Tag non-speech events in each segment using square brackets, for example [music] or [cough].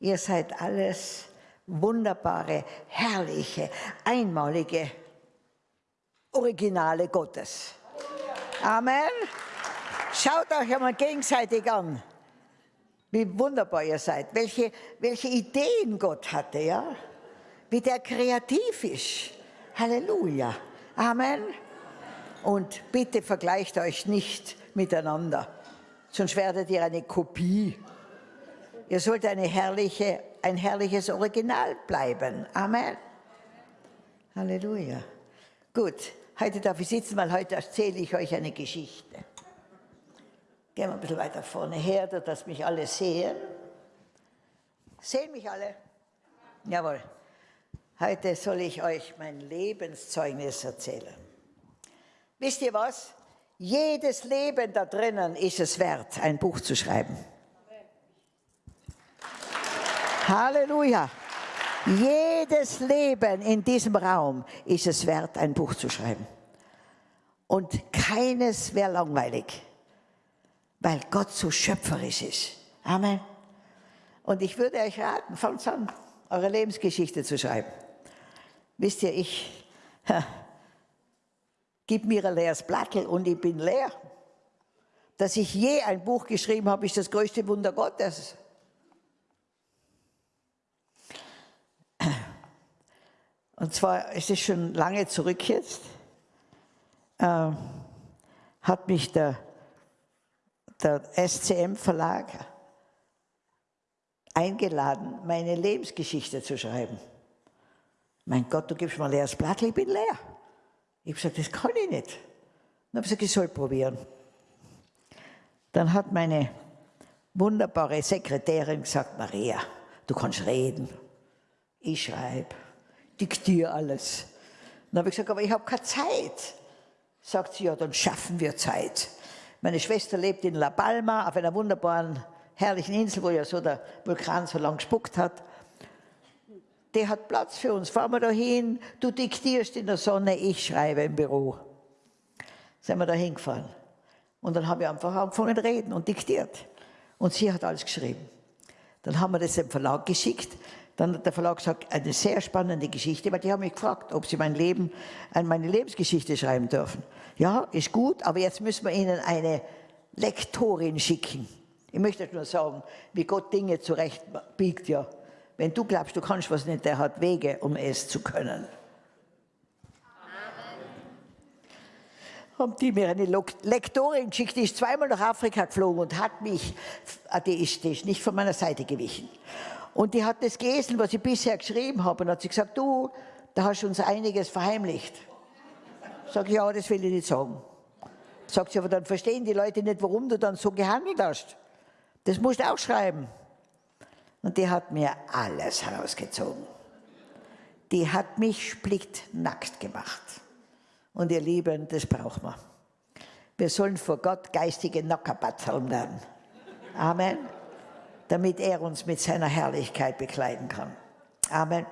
Ihr seid alles wunderbare, herrliche, einmalige Originale Gottes. Amen. Schaut euch einmal gegenseitig an, wie wunderbar ihr seid, welche, welche Ideen Gott hatte, ja? wie der kreativ ist. Halleluja. Amen. Und bitte vergleicht euch nicht miteinander, sonst werdet ihr eine Kopie. Ihr sollt eine herrliche, ein herrliches Original bleiben. Amen. Halleluja. Gut, heute darf ich sitzen, weil heute erzähle ich euch eine Geschichte. Gehen wir ein bisschen weiter vorne her, dass mich alle sehen. Sehen mich alle? Jawohl. Heute soll ich euch mein Lebenszeugnis erzählen. Wisst ihr was? Jedes Leben da drinnen ist es wert, ein Buch zu schreiben. Halleluja. Jedes Leben in diesem Raum ist es wert, ein Buch zu schreiben. Und keines wäre langweilig, weil Gott so schöpferisch ist. Amen. Und ich würde euch raten, fangt an, eure Lebensgeschichte zu schreiben. Wisst ihr, ich gib mir ein leeres Blattel und ich bin leer. Dass ich je ein Buch geschrieben habe, ist das größte Wunder Gottes. Und zwar ist es schon lange zurück jetzt, äh, hat mich der, der SCM-Verlag eingeladen, meine Lebensgeschichte zu schreiben. Mein Gott, du gibst mir ein leeres Blatt, ich bin leer. Ich habe gesagt, das kann ich nicht. Dann habe ich gesagt, ich soll probieren. Dann hat meine wunderbare Sekretärin gesagt, Maria, du kannst reden. Ich schreibe diktiere alles. Dann habe ich gesagt, aber ich habe keine Zeit. Sagt sie, ja, dann schaffen wir Zeit. Meine Schwester lebt in La Palma, auf einer wunderbaren, herrlichen Insel, wo ja so der Vulkan so lang gespuckt hat. Der hat Platz für uns. Fahren wir da hin, du diktierst in der Sonne, ich schreibe im Büro. Sind wir da hingefahren. Und dann haben wir einfach angefangen zu reden und diktiert. Und sie hat alles geschrieben. Dann haben wir das dem Verlag geschickt. Dann hat der Verlag gesagt, eine sehr spannende Geschichte, weil die haben mich gefragt, ob sie mein Leben, meine Lebensgeschichte schreiben dürfen. Ja, ist gut, aber jetzt müssen wir Ihnen eine Lektorin schicken. Ich möchte nur sagen, wie Gott Dinge zurechtbiegt, ja. Wenn du glaubst, du kannst was nicht, der hat Wege, um es zu können. haben die mir eine Lektorin geschickt, die ist zweimal nach Afrika geflogen und hat mich, ist nicht von meiner Seite gewichen. Und die hat das gelesen, was ich bisher geschrieben habe, und hat sie gesagt, du, da hast du uns einiges verheimlicht. Sag ich, ja, das will ich nicht sagen. Sagt sie, aber dann verstehen die Leute nicht, warum du dann so gehandelt hast. Das musst du auch schreiben. Und die hat mir alles herausgezogen. Die hat mich splittnackt gemacht. Und ihr Lieben, das braucht man. Wir sollen vor Gott geistige Nockerbatteln lernen. Amen damit er uns mit seiner Herrlichkeit bekleiden kann. Amen.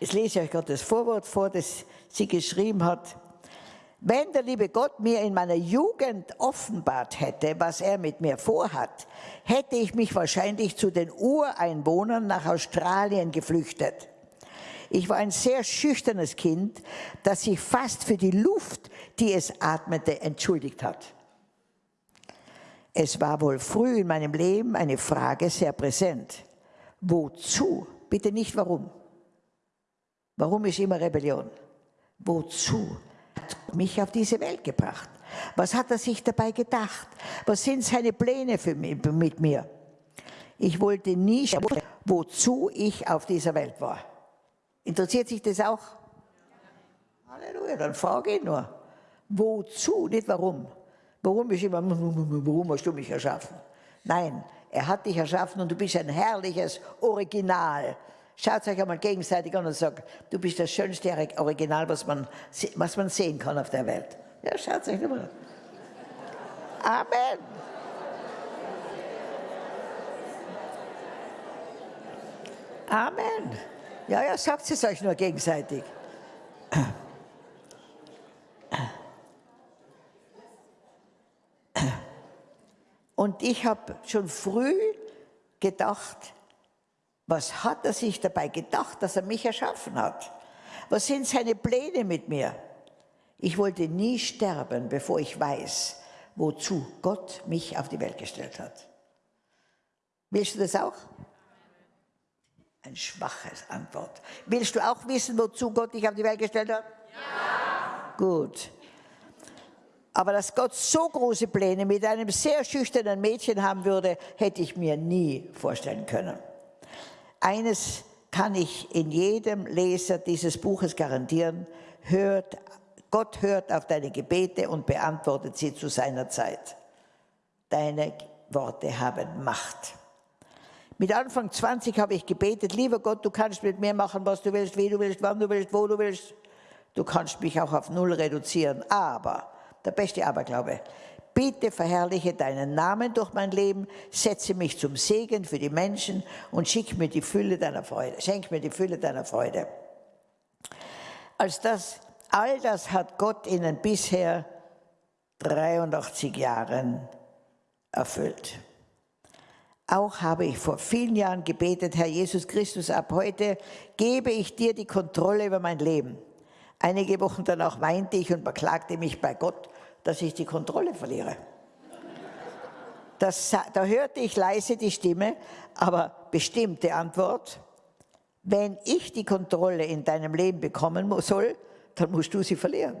Jetzt lese ich euch Gottes Vorwort vor, das sie geschrieben hat. Wenn der liebe Gott mir in meiner Jugend offenbart hätte, was er mit mir vorhat, hätte ich mich wahrscheinlich zu den Ureinwohnern nach Australien geflüchtet. Ich war ein sehr schüchternes Kind, das sich fast für die Luft, die es atmete, entschuldigt hat. Es war wohl früh in meinem Leben eine Frage sehr präsent. Wozu? Bitte nicht warum. Warum ist immer Rebellion? Wozu hat mich auf diese Welt gebracht? Was hat er sich dabei gedacht? Was sind seine Pläne für mich, mit mir? Ich wollte nie schauen, wozu ich auf dieser Welt war. Interessiert sich das auch? Halleluja, dann frage ich nur. Wozu, nicht warum. Warum ist immer, warum hast du mich erschaffen? Nein, er hat dich erschaffen und du bist ein herrliches Original. Schaut euch einmal gegenseitig an und sagt, du bist das schönste Original, was man, was man sehen kann auf der Welt. Ja, schaut euch mal an. Amen. Amen. Ja, ja, sagt es euch nur gegenseitig. Und ich habe schon früh gedacht, Was hat er sich dabei gedacht, dass er mich erschaffen hat? Was sind seine Pläne mit mir? Ich wollte nie sterben, bevor ich weiß, wozu Gott mich auf die Welt gestellt hat. Willst du das auch? Ein schwaches Antwort. Willst du auch wissen, wozu Gott dich auf die Welt gestellt hat? Ja. Gut. Aber dass Gott so große Pläne mit einem sehr schüchternen Mädchen haben würde, hätte ich mir nie vorstellen können. Eines kann ich in jedem Leser dieses Buches garantieren, hört, Gott hört auf deine Gebete und beantwortet sie zu seiner Zeit. Deine Worte haben Macht. Mit Anfang 20 habe ich gebetet, lieber Gott, du kannst mit mir machen, was du willst, wie du willst, wann du willst, wo du willst. Du kannst mich auch auf Null reduzieren, aber der beste Aberglaube. Bitte verherrliche deinen Namen durch mein Leben, setze mich zum Segen für die Menschen und schick mir die Fülle deiner Freude, schenk mir die Fülle deiner Freude. Als das, all das hat Gott in bisher 83 Jahren erfüllt. Auch habe ich vor vielen Jahren gebetet, Herr Jesus Christus, ab heute gebe ich dir die Kontrolle über mein Leben. Einige Wochen danach weinte ich und beklagte mich bei Gott, dass ich die Kontrolle verliere. Das, da hörte ich leise die Stimme, aber bestimmte Antwort. Wenn ich die Kontrolle in deinem Leben bekommen soll, dann musst du sie verlieren.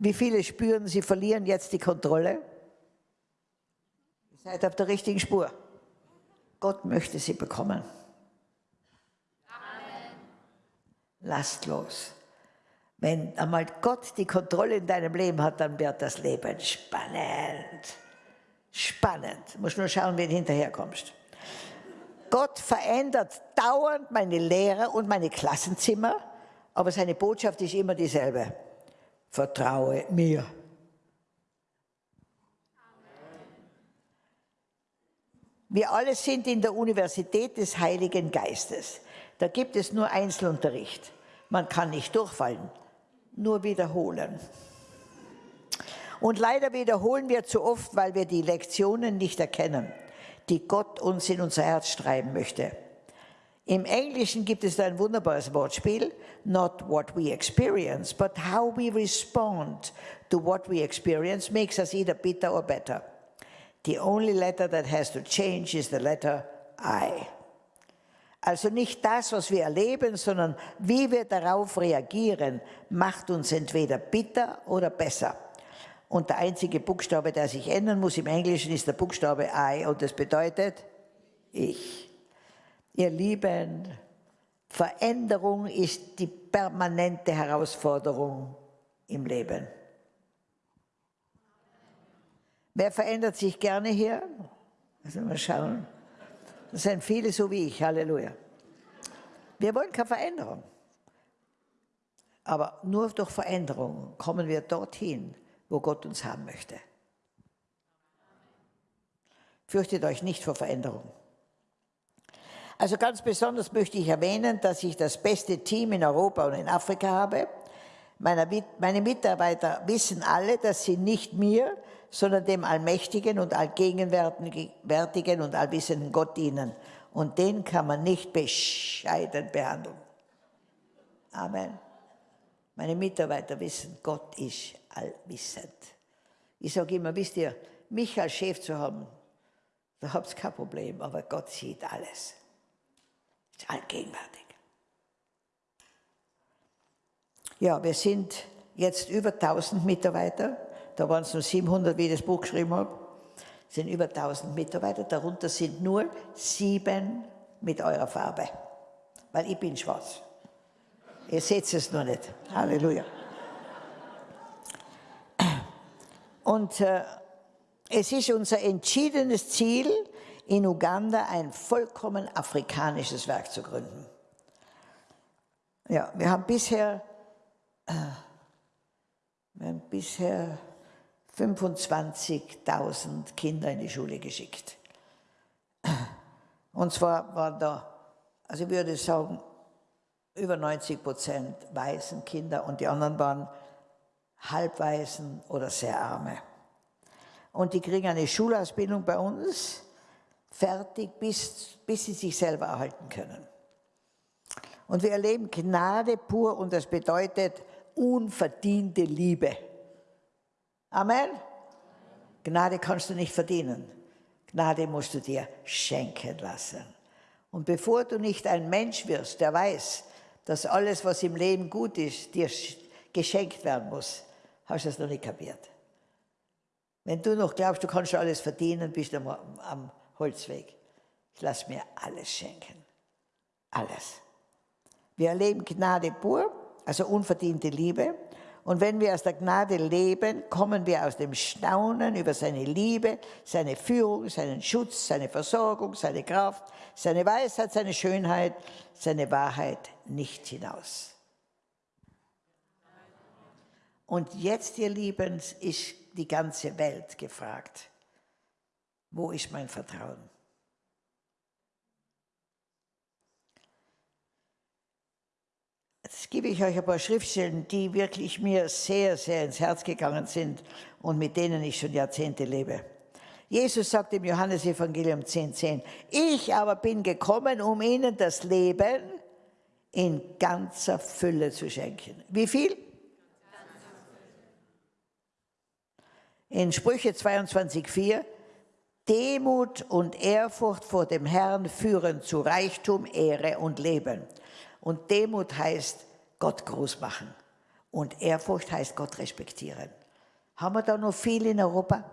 Wie viele spüren, sie verlieren jetzt die Kontrolle? Ihr seid auf der richtigen Spur. Gott möchte sie bekommen. Amen. Lasst los. Wenn einmal Gott die Kontrolle in deinem Leben hat, dann wird das Leben spannend. Spannend. Du musst nur schauen, wie du hinterherkommst. Gott verändert dauernd meine Lehrer und meine Klassenzimmer, aber seine Botschaft ist immer dieselbe. Vertraue mir. Wir alle sind in der Universität des Heiligen Geistes. Da gibt es nur Einzelunterricht. Man kann nicht durchfallen nur wiederholen. Und leider wiederholen wir zu oft, weil wir die Lektionen nicht erkennen, die Gott uns in unser Herz schreiben möchte. Im Englischen gibt es ein wunderbares Wortspiel, not what we experience, but how we respond to what we experience makes us either bitter or better. The only letter that has to change is the letter I. Also nicht das, was wir erleben, sondern wie wir darauf reagieren, macht uns entweder bitter oder besser. Und der einzige Buchstabe, der sich ändern muss im Englischen, ist der Buchstabe I und das bedeutet ich. Ihr Lieben, Veränderung ist die permanente Herausforderung im Leben. Wer verändert sich gerne hier? Also mal schauen. Das sind viele so wie ich, Halleluja. Wir wollen keine Veränderung. Aber nur durch Veränderung kommen wir dorthin, wo Gott uns haben möchte. Fürchtet euch nicht vor Veränderung. Also ganz besonders möchte ich erwähnen, dass ich das beste Team in Europa und in Afrika habe. Meine Mitarbeiter wissen alle, dass sie nicht mir, sondern dem allmächtigen und allgegenwärtigen und allwissenden Gott dienen. Und den kann man nicht bescheiden behandeln. Amen. Meine Mitarbeiter wissen, Gott ist allwissend. Ich sage immer, wisst ihr, mich als Chef zu haben, da habt ihr kein Problem, aber Gott sieht alles. Ist allgegenwärtig. Ja, wir sind jetzt über 1000 Mitarbeiter da waren es nur 700, wie ich das Buch geschrieben habe. Es sind über 1000 Mitarbeiter, darunter sind nur sieben mit eurer Farbe, weil ich bin schwarz. Ihr seht es nur nicht. Halleluja. Und äh, es ist unser entschiedenes Ziel, in Uganda ein vollkommen afrikanisches Werk zu gründen. Ja, wir haben bisher, äh, wir haben bisher 25.000 Kinder in die Schule geschickt. Und zwar waren da, also ich würde sagen, über 90 Prozent weißen Kinder und die anderen waren halbweißen oder sehr arme. Und die kriegen eine Schulausbildung bei uns, fertig, bis, bis sie sich selber erhalten können. Und wir erleben Gnade pur und das bedeutet unverdiente Liebe. Amen. Gnade kannst du nicht verdienen. Gnade musst du dir schenken lassen. Und bevor du nicht ein Mensch wirst, der weiß, dass alles, was im Leben gut ist, dir geschenkt werden muss, hast du es noch nicht kapiert. Wenn du noch glaubst, du kannst alles verdienen, bist du am, Holzweg. Ich lasse mir alles schenken. Alles. Wir erleben Gnade pur, also unverdiente Liebe. Und wenn wir aus der Gnade leben, kommen wir aus dem Staunen über seine Liebe, seine Führung, seinen Schutz, seine Versorgung, seine Kraft, seine Weisheit, seine Schönheit, seine Wahrheit nicht hinaus. Und jetzt, ihr Lieben, ist die ganze Welt gefragt. Wo ist mein Vertrauen? Jetzt gebe ich euch ein paar Schriftstellen, die wirklich mir sehr, sehr ins Herz gegangen sind und mit denen ich schon Jahrzehnte lebe. Jesus sagt im Johannesevangelium 10,10, 10, ich aber bin gekommen, um ihnen das Leben in ganzer Fülle zu schenken. Wie viel? In Sprüche 22,4, Demut und Ehrfurcht vor dem Herrn führen zu Reichtum, Ehre und Leben. Und Demut heißt Gott groß machen. Und Ehrfurcht heißt Gott respektieren. Haben wir da noch viel in Europa?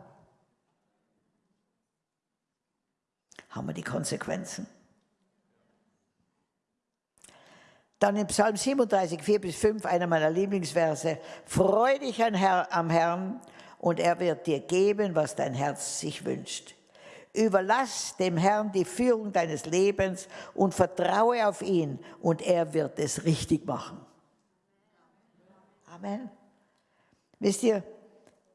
Haben wir die Konsequenzen? Dann in Psalm 37, 4 bis 5, einer meiner Lieblingsverse. Freu dich am Herrn und er wird dir geben, was dein Herz sich wünscht. Überlass dem Herrn die Führung deines Lebens und vertraue auf ihn und er wird es richtig machen. Amen. Wisst ihr,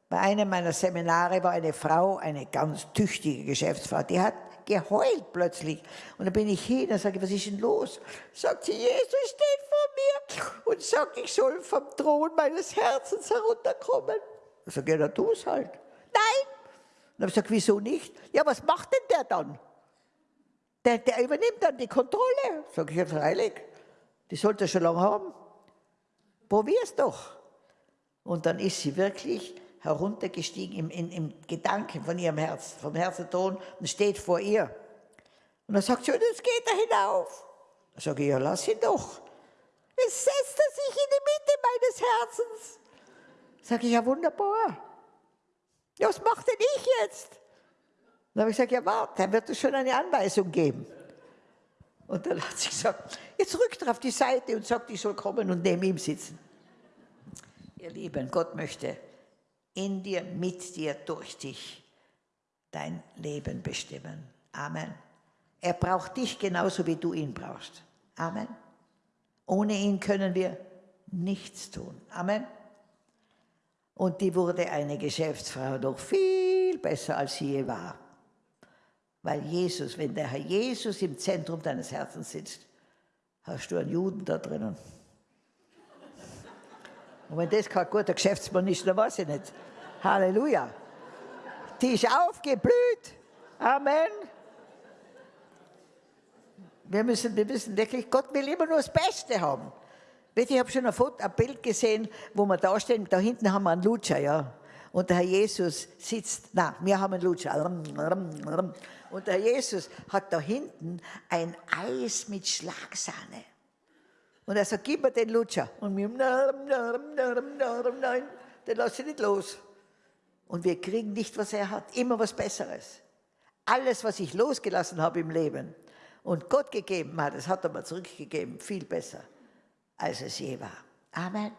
bei einem meiner Seminare war eine Frau, eine ganz tüchtige Geschäftsfrau, die hat geheult plötzlich. Und dann bin ich hin und sage, was ist denn los? Sagt sie, Jesus steht vor mir und sagt, ich soll vom Thron meines Herzens herunterkommen. Ich sage, ja, dann tu es halt. Nein, habe ich gesagt, wieso nicht? Ja, was macht denn der dann? Der, der übernimmt dann die Kontrolle. Sag ich, ja, freilich. Die sollte er schon lange haben. Probier's doch. Und dann ist sie wirklich heruntergestiegen im, im, im Gedanken von ihrem Herz, vom Herzenton und steht vor ihr. Und dann sagt sie, jetzt geht er hinauf. Dann sage ich, ja, lass ihn doch. Jetzt setzt er sich in die Mitte meines Herzens. Sag ich, ja, wunderbar. Ja, was macht denn ich jetzt? Dann habe ich gesagt, ja warte, dann wird es schon eine Anweisung geben. Und dann hat sie gesagt, jetzt rückt er auf die Seite und sagt, ich soll kommen und neben ihm sitzen. Ihr Lieben, Gott möchte in dir, mit dir, durch dich dein Leben bestimmen. Amen. Er braucht dich genauso, wie du ihn brauchst. Amen. Ohne ihn können wir nichts tun. Amen. Und die wurde eine Geschäftsfrau noch viel besser, als sie je war. Weil Jesus, wenn der Herr Jesus im Zentrum deines Herzens sitzt, hast du einen Juden da drinnen. Und wenn das kein guter Geschäftsmann ist, dann weiß ich nicht. Halleluja. Die ist aufgeblüht. Amen. Wir müssen, wir müssen wirklich, Gott will immer nur das Beste haben. Ich habe schon ein, Foto, ein Bild gesehen, wo wir da stehen, da hinten haben wir einen Lutscher, ja. Und der Herr Jesus sitzt, na, wir haben einen Lutscher. Und der Herr Jesus hat da hinten ein Eis mit Schlagsahne. Und er sagt, gib mir den Lutscher. Und wir, nein, den lasse ich nicht los. Und wir kriegen nicht, was er hat, immer was Besseres. Alles, was ich losgelassen habe im Leben und Gott gegeben hat, das hat er mir zurückgegeben, viel besser als es je war. Amen.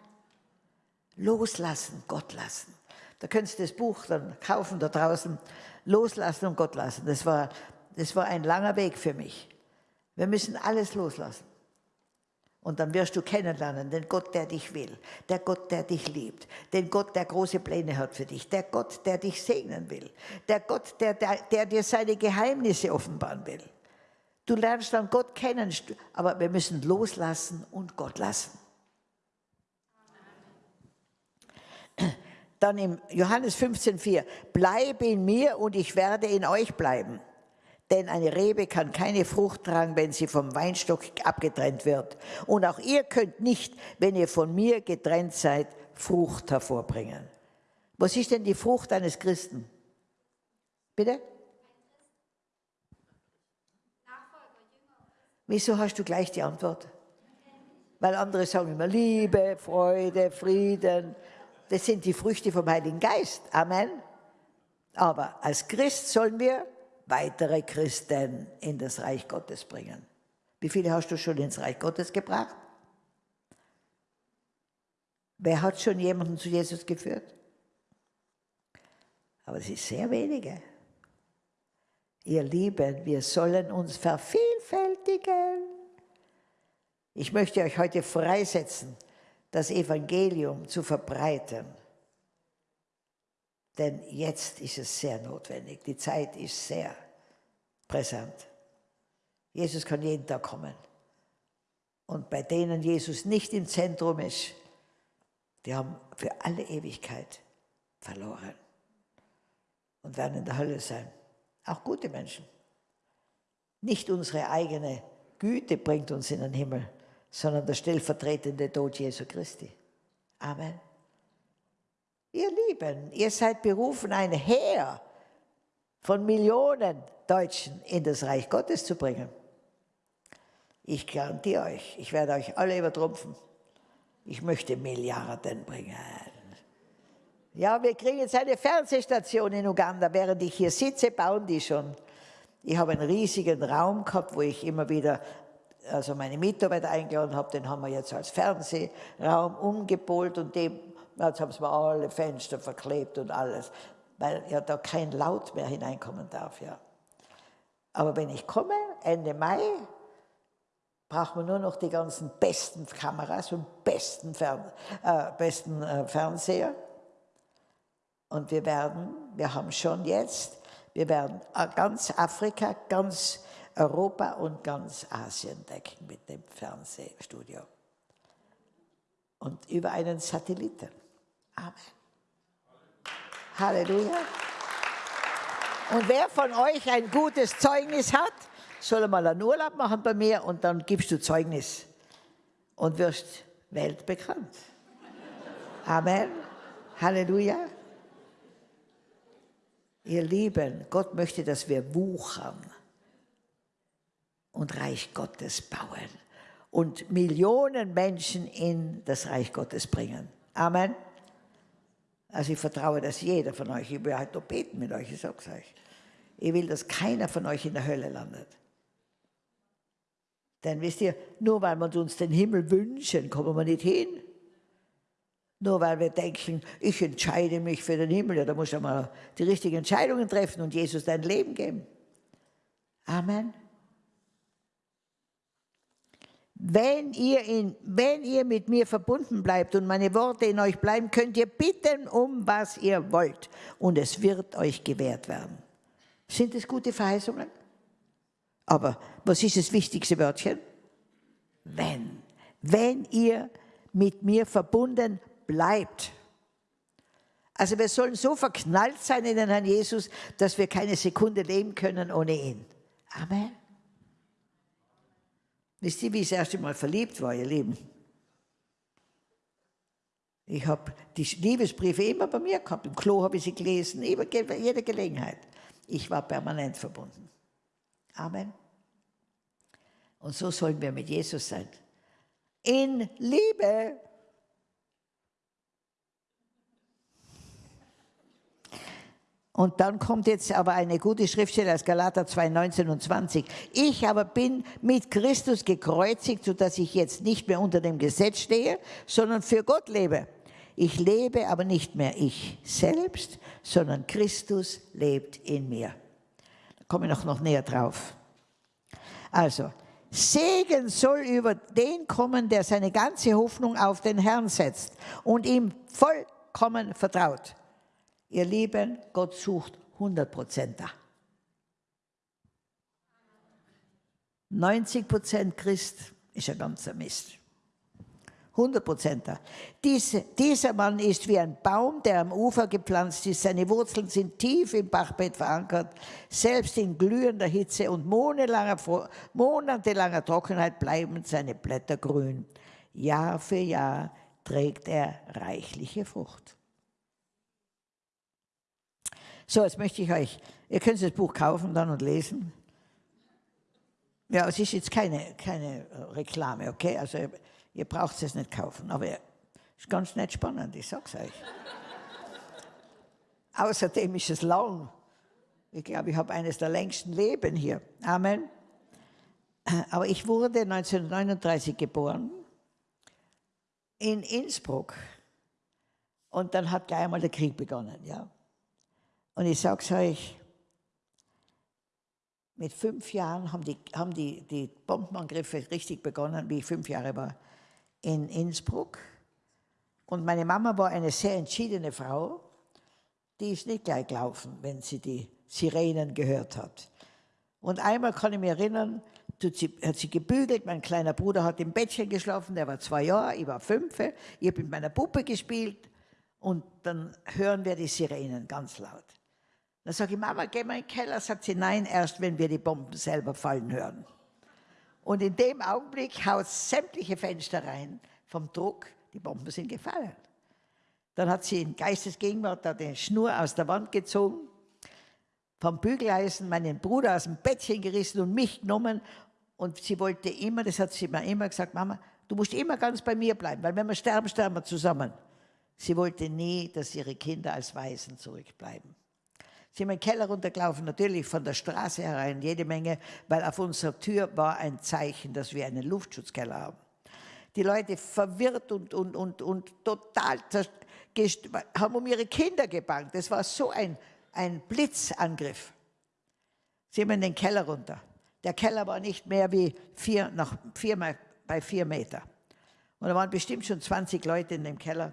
Loslassen, Gott lassen. Da könntest du das Buch dann kaufen da draußen. Loslassen und Gott lassen. Das war, das war ein langer Weg für mich. Wir müssen alles loslassen. Und dann wirst du kennenlernen, den Gott, der dich will, der Gott, der dich liebt, den Gott, der große Pläne hat für dich, der Gott, der dich segnen will, der Gott, der, der, der dir seine Geheimnisse offenbaren will. Du lernst dann Gott kennen, aber wir müssen loslassen und Gott lassen. Dann im Johannes 15,4, bleib in mir und ich werde in euch bleiben. Denn eine Rebe kann keine Frucht tragen, wenn sie vom Weinstock abgetrennt wird. Und auch ihr könnt nicht, wenn ihr von mir getrennt seid, Frucht hervorbringen. Was ist denn die Frucht eines Christen? Bitte? Wieso hast du gleich die Antwort? Weil andere sagen immer Liebe, Freude, Frieden. Das sind die Früchte vom Heiligen Geist. Amen. Aber als Christ sollen wir weitere Christen in das Reich Gottes bringen. Wie viele hast du schon ins Reich Gottes gebracht? Wer hat schon jemanden zu Jesus geführt? Aber es sind sehr wenige. Ihr Lieben, wir sollen uns vervielfältigen. Ich möchte euch heute freisetzen, das Evangelium zu verbreiten. Denn jetzt ist es sehr notwendig. Die Zeit ist sehr präsent. Jesus kann jeden Tag kommen. Und bei denen Jesus nicht im Zentrum ist, die haben für alle Ewigkeit verloren und werden in der Hölle sein. Auch gute Menschen. Nicht unsere eigene Güte bringt uns in den Himmel, sondern der stellvertretende Tod Jesu Christi. Amen. Ihr Lieben, ihr seid berufen, ein Heer von Millionen Deutschen in das Reich Gottes zu bringen. Ich garantiere euch, ich werde euch alle übertrumpfen. Ich möchte Milliarden bringen. Ja, wir kriegen jetzt eine Fernsehstation in Uganda. Während ich hier sitze, bauen die schon. Ich habe einen riesigen Raum gehabt, wo ich immer wieder also meine Mitarbeiter eingeladen habe. Den haben wir jetzt als Fernsehraum umgepolt und dem, jetzt haben sie alle Fenster verklebt und alles, weil ja da kein Laut mehr hineinkommen darf. Ja. Aber wenn ich komme, Ende Mai, braucht man nur noch die ganzen besten Kameras und besten, Fern äh, besten äh, Fernseher. Und wir werden, wir haben schon jetzt, wir werden ganz Afrika, ganz Europa und ganz Asien decken mit dem Fernsehstudio. Und über einen Satelliten. Amen. Halleluja. Und wer von euch ein gutes Zeugnis hat, soll mal einen Urlaub machen bei mir und dann gibst du Zeugnis und wirst weltbekannt. Amen. Halleluja. Ihr Lieben, Gott möchte, dass wir wuchern und Reich Gottes bauen und Millionen Menschen in das Reich Gottes bringen. Amen. Also ich vertraue, dass jeder von euch, ich will halt noch beten mit euch, ich sag's euch. Ich will, dass keiner von euch in der Hölle landet. Denn wisst ihr, nur weil wir uns den Himmel wünschen, kommen wir nicht hin. Nur weil wir denken, ich entscheide mich für den Himmel, ja, da muss du mal die richtigen Entscheidungen treffen und Jesus dein Leben geben. Amen. Wenn ihr, in, wenn ihr mit mir verbunden bleibt und meine Worte in euch bleiben, könnt ihr bitten, um was ihr wollt. Und es wird euch gewährt werden. Sind es gute Verheißungen? Aber was ist das wichtigste Wörtchen? Wenn. Wenn ihr mit mir verbunden bleibt. Also wir sollen so verknallt sein in den Herrn Jesus, dass wir keine Sekunde leben können ohne ihn. Amen. Wisst ihr, wie ich das erste Mal verliebt war, ihr Lieben? Ich habe die Liebesbriefe immer bei mir gehabt. Im Klo habe ich sie gelesen, bei jeder Gelegenheit. Ich war permanent verbunden. Amen. Und so sollen wir mit Jesus sein. In Liebe. Und dann kommt jetzt aber eine gute Schriftstelle aus Galater 2, 19 und 20. Ich aber bin mit Christus gekreuzigt, sodass ich jetzt nicht mehr unter dem Gesetz stehe, sondern für Gott lebe. Ich lebe aber nicht mehr ich selbst, sondern Christus lebt in mir. Da komme ich noch, noch näher drauf. Also, Segen soll über den kommen, der seine ganze Hoffnung auf den Herrn setzt und ihm vollkommen vertraut. Ihr Lieben, Gott sucht 100 Prozent da. 90 Prozent Christ ist ein ganzer Mist. 100 Prozent da. Dies, dieser Mann ist wie ein Baum, der am Ufer gepflanzt ist. Seine Wurzeln sind tief im Bachbett verankert. Selbst in glühender Hitze und monatelanger, monatelanger Trockenheit bleiben seine Blätter grün. Jahr für Jahr trägt er reichliche Frucht. So, jetzt möchte ich euch, ihr könnt das Buch kaufen dann und lesen. Ja, es ist jetzt keine, keine Reklame, okay? Also Ihr braucht es nicht kaufen, aber es ist ganz nett spannend, ich sag's euch. Außerdem ist es lang. Ich glaube, ich habe eines der längsten Leben hier. Amen. Aber ich wurde 1939 geboren in Innsbruck. Und dann hat gleich einmal der Krieg begonnen. Ja. Und ich sage es euch, mit fünf Jahren haben die, haben die, die Bombenangriffe richtig begonnen, wie ich fünf Jahre war in Innsbruck. Und meine Mama war eine sehr entschiedene Frau. Die ist nicht gleich gelaufen, wenn sie die Sirenen gehört hat. Und einmal kann ich mich erinnern, hat sie gebügelt, mein kleiner Bruder hat im Bettchen geschlafen, der war zwei Jahre, ich war fünf, ich habe mit meiner Puppe gespielt und dann hören wir die Sirenen ganz laut. Dann sage ich, Mama, geh mal in den Keller, sagt sie, nein, erst wenn wir die Bomben selber fallen hören. Und in dem Augenblick haut sämtliche Fenster rein vom Druck, die Bomben sind gefallen. Dann hat sie in Geistesgegenwart da die Schnur aus der Wand gezogen, vom Bügeleisen meinen Bruder aus dem Bettchen gerissen und mich genommen. Und sie wollte immer, das hat sie mir immer gesagt, Mama, du musst immer ganz bei mir bleiben, weil wenn wir sterben, sterben wir zusammen. Sie wollte nie, dass ihre Kinder als Waisen zurückbleiben sind wir in den Keller runtergelaufen, natürlich von der Straße herein, jede Menge, weil auf unserer Tür war ein Zeichen, dass wir einen Luftschutzkeller haben. Die Leute verwirrt und, und, und, und total haben um ihre Kinder gebankt. Das war so ein, ein Blitzangriff. Sind wir in den Keller runter. Der Keller war nicht mehr wie vier, nach vier, bei vier Meter. Und da waren bestimmt schon 20 Leute in dem Keller.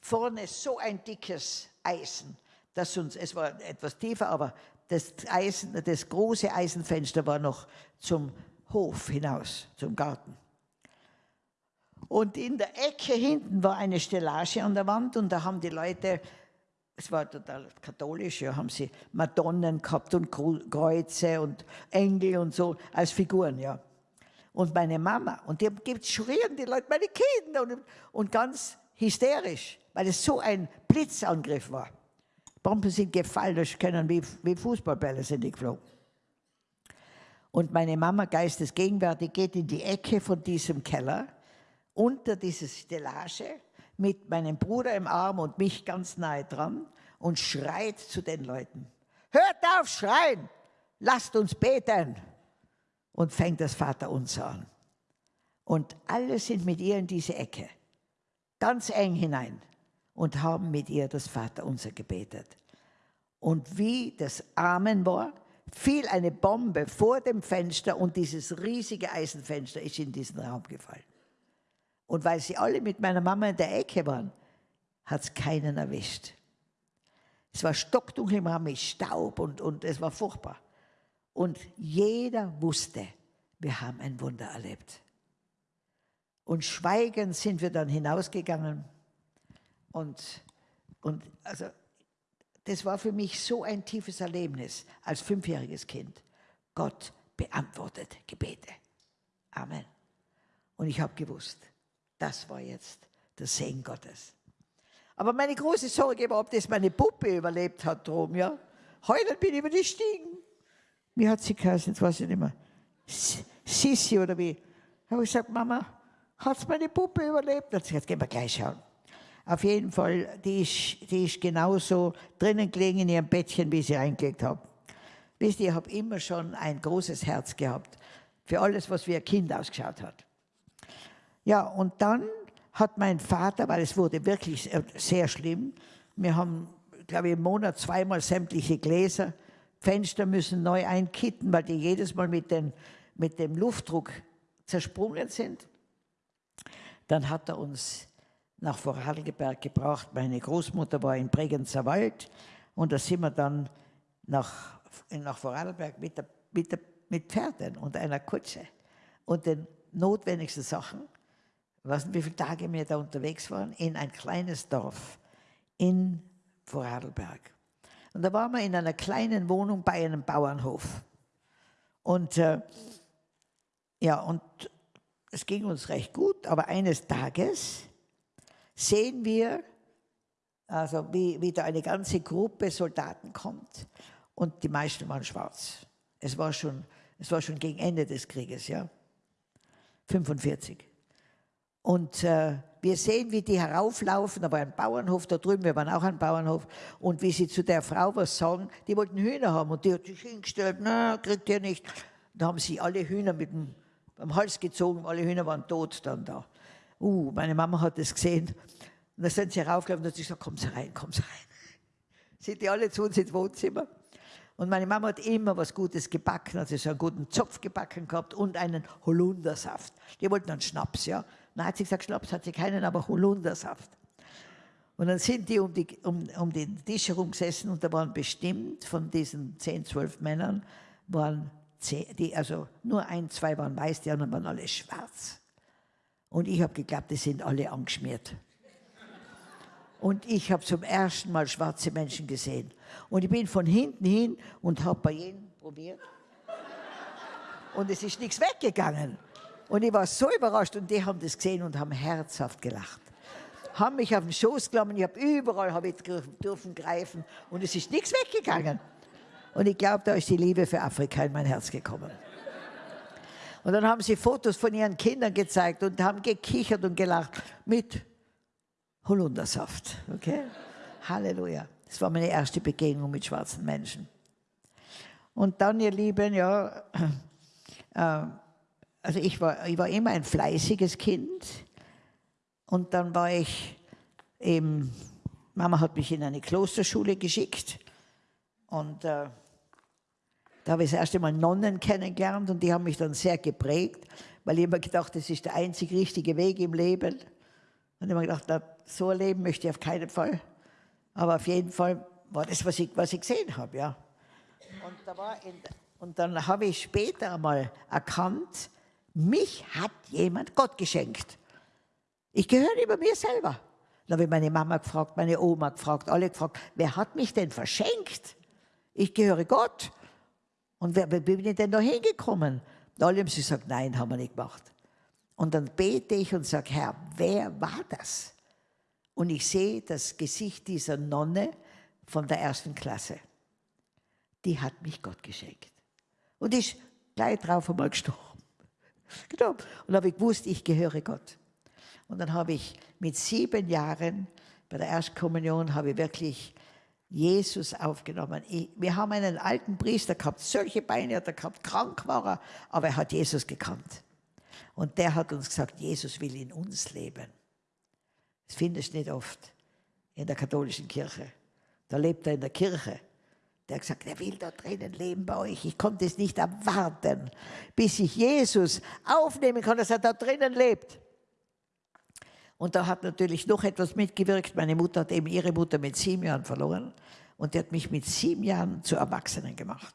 Vorne so ein dickes Eisen das uns, es war etwas tiefer, aber das, Eisen, das große Eisenfenster war noch zum Hof hinaus, zum Garten. Und in der Ecke hinten war eine Stellage an der Wand und da haben die Leute, es war total katholisch, ja, haben sie Madonnen gehabt und Kreuze und Engel und so als Figuren, ja. Und meine Mama, und die gibt schrien die Leute, meine Kinder, und, und ganz hysterisch, weil es so ein Blitzangriff war. Bomben sind gefallen, das können wie, wie Fußballbälle sind die geflogen. Und meine Mama, geistesgegenwärtig, geht in die Ecke von diesem Keller, unter diese Stellage, mit meinem Bruder im Arm und mich ganz nahe dran und schreit zu den Leuten, hört auf schreien, lasst uns beten. Und fängt das Vaterunser an. Und alle sind mit ihr in diese Ecke, ganz eng hinein und haben mit ihr das Vaterunser gebetet. Und wie das Amen war, fiel eine Bombe vor dem Fenster und dieses riesige Eisenfenster ist in diesen Raum gefallen. Und weil sie alle mit meiner Mama in der Ecke waren, hat es keinen erwischt. Es war stockdunkel im Raum mit Staub und, und es war furchtbar. Und jeder wusste, wir haben ein Wunder erlebt. Und schweigend sind wir dann hinausgegangen und, und also, das war für mich so ein tiefes Erlebnis als fünfjähriges Kind. Gott beantwortet Gebete. Amen. Und ich habe gewusst, das war jetzt der Segen Gottes. Aber meine große Sorge war, ob das meine Puppe überlebt hat drum, ja. Heute bin ich über die Stiegen. Wie hat sie geheißen? Jetzt weiß ich nicht mehr. Sissi oder wie. Da habe ich gesagt, Mama, hat meine Puppe überlebt? Gesagt, gehen wir gleich schauen. Auf jeden Fall, die ist, die ist genauso drinnen gelegen in ihrem Bettchen, wie sie reingelegt habe. Wisst ihr, ich habe immer schon ein großes Herz gehabt für alles, was wie ein Kind ausgeschaut hat. Ja, und dann hat mein Vater, weil es wurde wirklich sehr schlimm, wir haben, glaube ich, im Monat zweimal sämtliche Gläser, Fenster müssen neu einkitten, weil die jedes Mal mit, den, mit dem Luftdruck zersprungen sind. Dann hat er uns nach Vorarlberg gebracht. Meine Großmutter war in Bregenzer Wald und da sind wir dann nach, nach Vorarlberg mit, der, mit, der, mit Pferden und einer Kutsche und den notwendigsten Sachen. nicht, wie viele Tage wir da unterwegs waren, in ein kleines Dorf in Vorarlberg. Und da waren wir in einer kleinen Wohnung bei einem Bauernhof. Und äh, ja, und es ging uns recht gut, aber eines Tages sehen wir, also wie, wie da eine ganze Gruppe Soldaten kommt und die meisten waren schwarz. Es war schon, es war schon gegen Ende des Krieges, ja. 45. Und äh, wir sehen, wie die herauflaufen, war ein Bauernhof da drüben, wir waren auch ein Bauernhof, und wie sie zu der Frau was sagen, die wollten Hühner haben und die hat sich hingestellt, na, kriegt ihr nicht. Da haben sie alle Hühner mit dem am Hals gezogen, alle Hühner waren tot dann da. Uh, meine Mama hat das gesehen. Und dann sind sie raufgelaufen und hat gesagt, kommen Sie rein, kommen Sie rein. [laughs] Sind die alle zu uns ins Wohnzimmer. Und meine Mama hat immer was Gutes gebacken, hat sie so einen guten Zopf gebacken gehabt und einen Holundersaft. Die wollten einen Schnaps, ja. Dann hat sie gesagt, Schnaps hat sie keinen, aber Holundersaft. Und dann sind die um, die um, um den Tisch herum gesessen und da waren bestimmt von diesen zehn, zwölf Männern, waren zehn, die, also nur ein, zwei waren weiß, die anderen waren alle schwarz. Und ich habe geglaubt, die sind alle angeschmiert. Und ich habe zum ersten Mal schwarze Menschen gesehen. Und ich bin von hinten hin und habe bei jedem probiert. Und es ist nichts weggegangen. Und ich war so überrascht und die haben das gesehen und haben herzhaft gelacht. Haben mich auf den Schoß genommen, ich habe überall hab ich dürfen greifen und es ist nichts weggegangen. Und ich glaube, da ist die Liebe für Afrika in mein Herz gekommen. Und dann haben sie Fotos von ihren Kindern gezeigt und haben gekichert und gelacht mit Holundersaft. Okay? Halleluja. Das war meine erste Begegnung mit schwarzen Menschen. Und dann, ihr Lieben, ja, äh, also ich war, ich war immer ein fleißiges Kind. Und dann war ich eben, Mama hat mich in eine Klosterschule geschickt. Und äh, da habe ich das erste Mal Nonnen kennengelernt und die haben mich dann sehr geprägt, weil ich immer gedacht, das ist der einzig richtige Weg im Leben. Und ich habe gedacht, na, so ein Leben möchte ich auf keinen Fall. Aber auf jeden Fall war das, was ich, was ich gesehen habe. Ja. Und, da in, und dann habe ich später einmal erkannt, mich hat jemand Gott geschenkt. Ich gehöre über mir selber. Dann habe ich meine Mama gefragt, meine Oma gefragt, alle gefragt, wer hat mich denn verschenkt? Ich gehöre Gott. Und wer, bin ich denn da hingekommen? Und alle haben sie gesagt, nein, haben wir nicht gemacht. Und dann bete ich und sage, Herr, wer war das? Und ich sehe das Gesicht dieser Nonne von der ersten Klasse. Die hat mich Gott geschenkt. Und ist gleich drauf einmal gestorben. [laughs] Genau. Und dann habe ich gewusst, ich gehöre Gott. Und dann habe ich mit sieben Jahren bei der Erstkommunion habe ich wirklich Jesus aufgenommen. Ich, wir haben einen alten Priester gehabt, solche Beine hat er gehabt, krank war er, aber er hat Jesus gekannt. Und der hat uns gesagt, Jesus will in uns leben. Das findest du nicht oft in der katholischen Kirche. Da lebt er in der Kirche. Der hat gesagt, er will da drinnen leben bei euch. Ich konnte es nicht erwarten, bis ich Jesus aufnehmen kann, dass er da drinnen lebt. Und da hat natürlich noch etwas mitgewirkt. Meine Mutter hat eben ihre Mutter mit sieben Jahren verloren. Und die hat mich mit sieben Jahren zu Erwachsenen gemacht.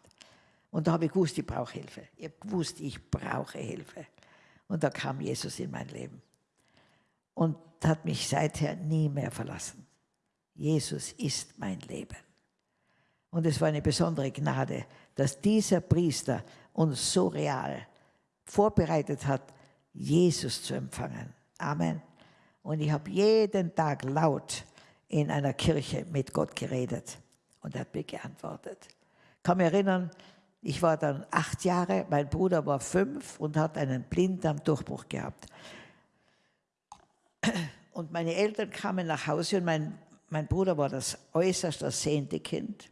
Und da habe ich gewusst, ich brauche Hilfe. Ich habe gewusst, ich brauche Hilfe. Und da kam Jesus in mein Leben. Und hat mich seither nie mehr verlassen. Jesus ist mein Leben. Und es war eine besondere Gnade, dass dieser Priester uns so real vorbereitet hat, Jesus zu empfangen. Amen. Und ich habe jeden Tag laut in einer Kirche mit Gott geredet und er hat mir geantwortet. Ich kann mich erinnern, ich war dann acht Jahre, mein Bruder war fünf und hat einen Blinddarmdurchbruch gehabt. Und meine Eltern kamen nach Hause und mein, mein Bruder war das äußerst ersehnte Kind.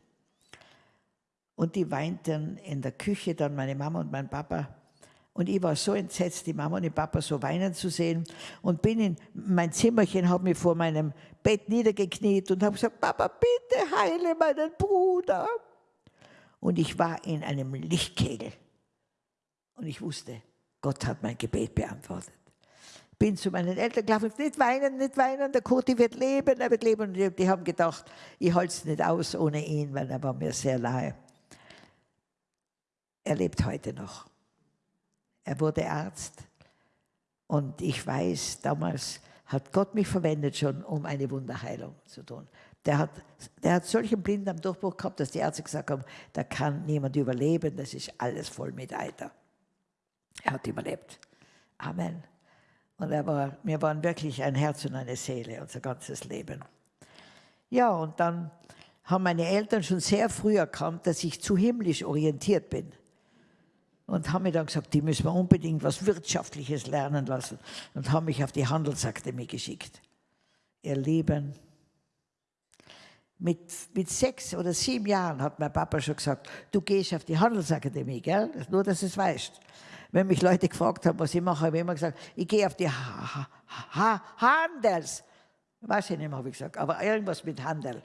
Und die weinten in der Küche, dann meine Mama und mein Papa. Und ich war so entsetzt, die Mama und den Papa so weinen zu sehen. Und bin in mein Zimmerchen, habe mich vor meinem Bett niedergekniet und habe gesagt, Papa, bitte heile meinen Bruder. Und ich war in einem Lichtkegel. Und ich wusste, Gott hat mein Gebet beantwortet. Bin zu meinen Eltern gelaufen, nicht weinen, nicht weinen, der Koti wird leben, er wird leben. Und die, haben gedacht, ich halte es nicht aus ohne ihn, weil er war mir sehr nahe. Er lebt heute noch. Er wurde Arzt Und ich weiß, damals hat Gott mich verwendet schon, um eine Wunderheilung zu tun. Der hat, der hat solchen Blinden am Durchbruch gehabt, dass die Ärzte gesagt haben, da kann niemand überleben, das ist alles voll mit Eiter. Er hat überlebt. Amen. Und er war, wir waren wirklich ein Herz und eine Seele, unser ganzes Leben. Ja, und dann haben meine Eltern schon sehr früh erkannt, dass ich zu himmlisch orientiert bin. Und haben mir dann gesagt, die müssen wir unbedingt was Wirtschaftliches lernen lassen. Und haben mich auf die Handelsakademie geschickt. Ihr Lieben, mit, mit sechs oder sieben Jahren hat mein Papa schon gesagt, du gehst auf die Handelsakademie, gell? Nur, dass du es weißt. Wenn mich Leute gefragt haben, was ich mache, habe ich immer gesagt, ich gehe auf die ha ha Handels. Weiß ich nicht mehr, habe ich gesagt, aber irgendwas mit Handel.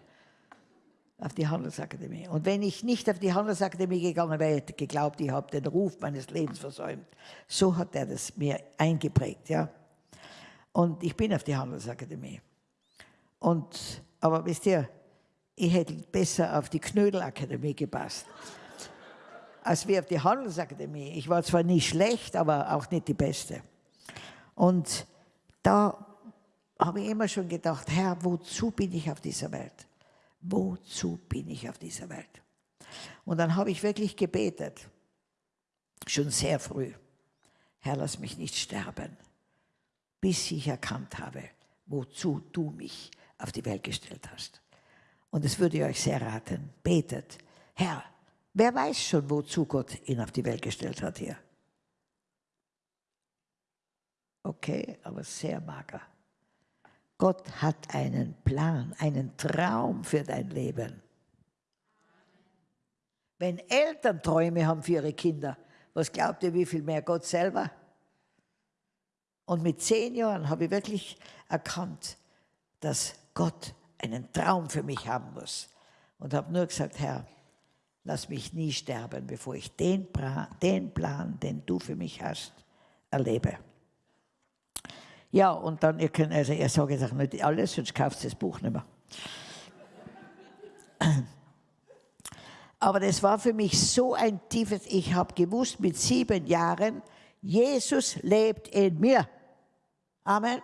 Auf die Handelsakademie. Und wenn ich nicht auf die Handelsakademie gegangen wäre, hätte geglaubt, ich habe den Ruf meines Lebens versäumt. So hat er das mir eingeprägt, ja. Und ich bin auf die Handelsakademie. Und, aber wisst ihr, ich hätte besser auf die Knödelakademie gepasst, als wie auf die Handelsakademie. Ich war zwar nicht schlecht, aber auch nicht die Beste. Und da habe ich immer schon gedacht, Herr, wozu bin ich auf dieser Welt? Wozu bin ich auf dieser Welt? Und dann habe ich wirklich gebetet, schon sehr früh, Herr, lass mich nicht sterben, bis ich erkannt habe, wozu du mich auf die Welt gestellt hast. Und das würde ich euch sehr raten. Betet. Herr, wer weiß schon, wozu Gott ihn auf die Welt gestellt hat hier? Okay, aber sehr mager. Gott hat einen Plan, einen Traum für dein Leben. Wenn Eltern Träume haben für ihre Kinder, was glaubt ihr, wie viel mehr Gott selber? Und mit zehn Jahren habe ich wirklich erkannt, dass Gott einen Traum für mich haben muss. Und habe nur gesagt, Herr, lass mich nie sterben, bevor ich den, den Plan, den du für mich hast, erlebe. Ja, und dann, ihr könnt, also ich sage jetzt auch nicht alles, sonst kauft das Buch nicht mehr. [clears throat] Aber das war für mich so ein tiefes, ich habe gewusst mit sieben Jahren, Jesus lebt in mir. Amen.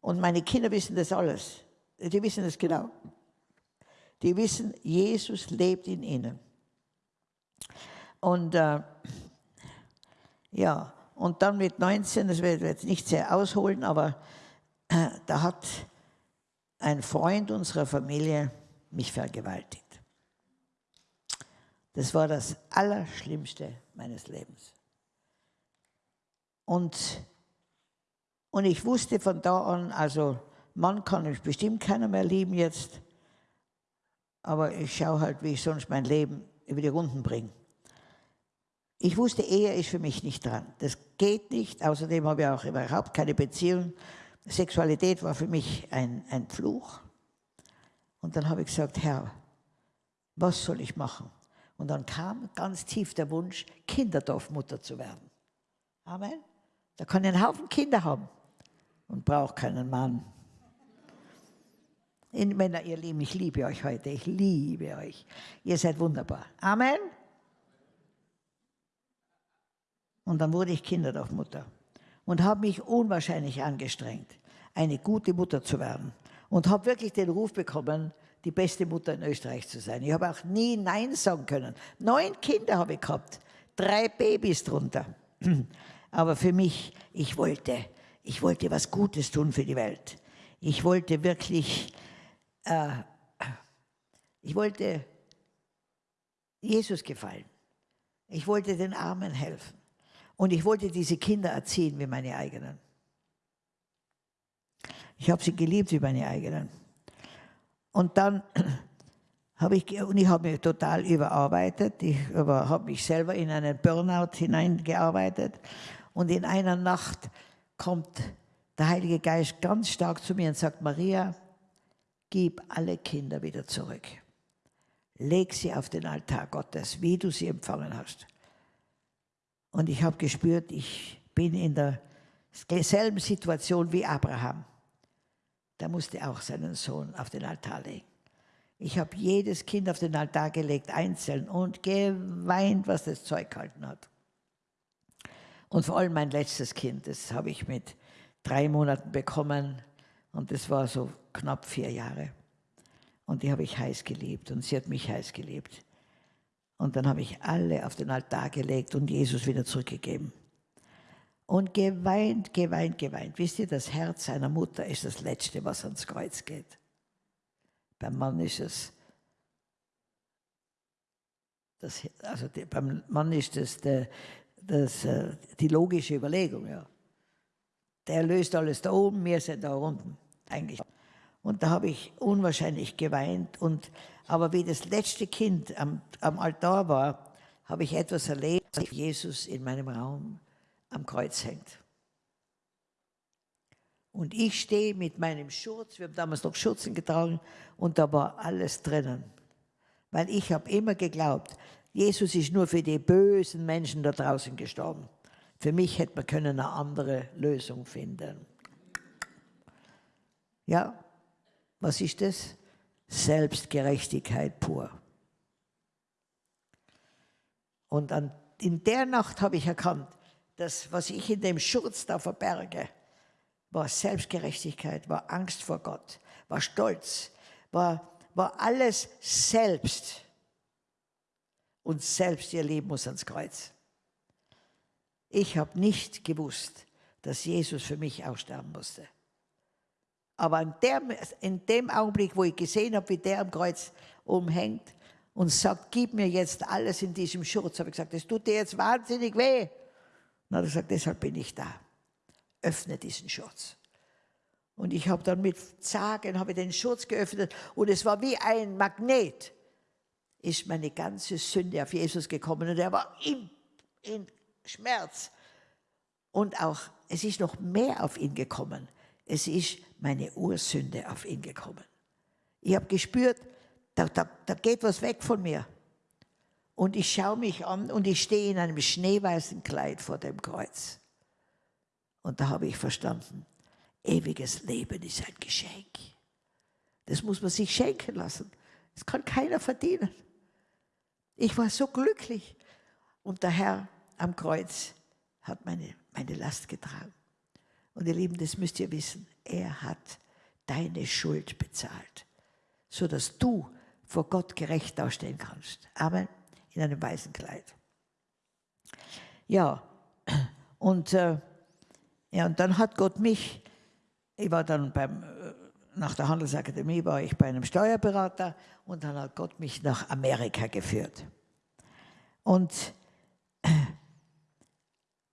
Und meine Kinder wissen das alles. Die wissen es genau. Die wissen, Jesus lebt in ihnen. Und äh, ja, und dann mit 19, das werde ich jetzt nicht sehr ausholen, aber äh, da hat ein Freund unserer Familie mich vergewaltigt. Das war das Allerschlimmste meines Lebens. Und, und ich wusste von da an, also Mann kann ich bestimmt keiner mehr lieben jetzt, aber ich schaue halt, wie ich sonst mein Leben über die Runden bringe. Ich wusste, Ehe ist für mich nicht dran. Das geht nicht. Außerdem habe ich auch überhaupt keine Beziehung. Sexualität war für mich ein, ein Fluch. Und dann habe ich gesagt, Herr, was soll ich machen? Und dann kam ganz tief der Wunsch, Kinderdorfmutter zu werden. Amen. Da kann ich einen Haufen Kinder haben und brauche keinen Mann. Männer, ihr Lieben, ich liebe euch heute. Ich liebe euch. Ihr seid wunderbar. Amen. Und dann wurde ich Kinderdorfmutter und habe mich unwahrscheinlich angestrengt, eine gute Mutter zu werden. Und habe wirklich den Ruf bekommen, die beste Mutter in Österreich zu sein. Ich habe auch nie Nein sagen können. Neun Kinder habe ich gehabt, drei Babys drunter. [clears throat] Aber für mich, ich wollte, ich wollte was Gutes tun für die Welt. Ich wollte wirklich äh, ich wollte Jesus gefallen. Ich wollte den Armen helfen. Und ich wollte diese Kinder erziehen wie meine eigenen. Ich habe sie geliebt wie meine eigenen. Und dann [clears throat] habe ich, und ich habe mich total überarbeitet. Ich habe mich selber in einen Burnout hineingearbeitet. Und in einer Nacht kommt der Heilige Geist ganz stark zu mir und sagt, Maria, gib alle Kinder wieder zurück. Leg sie auf den Altar Gottes, wie du sie empfangen hast. Und ich habe gespürt, ich bin in derselben Situation wie Abraham. Der musste auch seinen Sohn auf den Altar legen. Ich habe jedes Kind auf den Altar gelegt, einzeln, und geweint, was das Zeug gehalten hat. Und vor allem mein letztes Kind, das habe ich mit drei Monaten bekommen und das war so knapp vier Jahre. Und die habe ich heiß geliebt und sie hat mich heiß geliebt. Und dann habe ich alle auf den Altar gelegt und Jesus wieder zurückgegeben. Und geweint, geweint, geweint. Wisst ihr, das Herz einer Mutter ist das Letzte, was ans Kreuz geht. Beim Mann ist es, das, also die, beim Mann ist es der, das, äh, die logische Überlegung. Ja. Der löst alles da oben, wir sind da unten. Eigentlich. Und da habe ich unwahrscheinlich geweint. Und, aber wie das letzte Kind am, am Altar war, habe ich etwas erlebt, dass Jesus in meinem Raum am Kreuz hängt. Und ich stehe mit meinem Schurz, wir haben damals noch Schurzen getragen, und da war alles drinnen. Weil ich habe immer geglaubt, Jesus ist nur für die bösen Menschen da draußen gestorben. Für mich hätte man können eine andere Lösung finden. Ja, was ist das? Selbstgerechtigkeit pur. Und an, in der Nacht habe ich erkannt, das, was ich in dem Schurz da verberge, war Selbstgerechtigkeit, war Angst vor Gott, war Stolz, war, war alles selbst. Und selbst ihr Leben muss ans Kreuz. Ich habe nicht gewusst, dass Jesus für mich aussterben musste. Aber in, der, in dem Augenblick, wo ich gesehen habe, wie der am Kreuz umhängt und sagt, gib mir jetzt alles in diesem Schurz, habe ich gesagt, das tut dir jetzt wahnsinnig weh. Und hat er gesagt, deshalb bin ich da. Öffne diesen Schurz. Und ich habe dann mit Zagen habe den Schurz geöffnet und es war wie ein Magnet, ist meine ganze Sünde auf Jesus gekommen und er war in, in Schmerz. Und auch, es ist noch mehr auf ihn gekommen. Es ist meine Ursünde auf ihn gekommen. Ich habe gespürt, da, da, da geht was weg von mir. Und ich schaue mich an und ich stehe in einem schneeweißen Kleid vor dem Kreuz. Und da habe ich verstanden, ewiges Leben ist ein Geschenk. Das muss man sich schenken lassen. Das kann keiner verdienen. Ich war so glücklich. Und der Herr am Kreuz hat meine, meine Last getragen. Und ihr Lieben, das müsst ihr wissen. Er hat deine Schuld bezahlt, sodass du vor Gott gerecht dastehen kannst. Amen in einem weißen Kleid. Ja, und, äh, ja, und dann hat Gott mich, ich war dann beim, äh, nach der Handelsakademie war ich bei einem Steuerberater und dann hat Gott mich nach Amerika geführt. Und,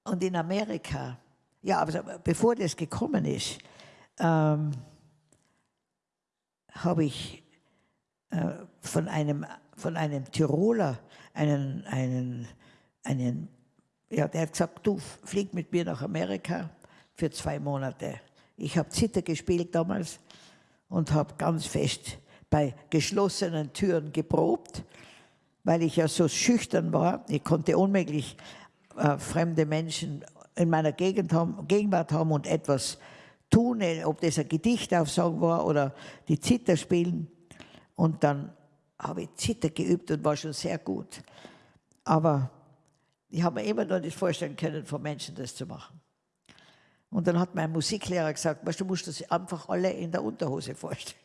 und in Amerika, ja, aber bevor das gekommen ist, ähm, habe ich äh, von, einem, von einem Tiroler einen, einen, einen, ja, der hat gesagt, du flieg mit mir nach Amerika für zwei Monate. Ich habe Zitter gespielt damals und habe ganz fest bei geschlossenen Türen geprobt, weil ich ja so schüchtern war. Ich konnte unmöglich äh, fremde Menschen in meiner Gegend haben, Gegenwart haben und etwas tun, ob das ein Gedicht aufsagen war oder die Zitter spielen. Und dann habe ich Zitter geübt und war schon sehr gut. Aber ich habe mir immer noch nicht vorstellen können, von Menschen das zu machen. Und dann hat mein Musiklehrer gesagt, weißt, du musst das einfach alle in der Unterhose vorstellen.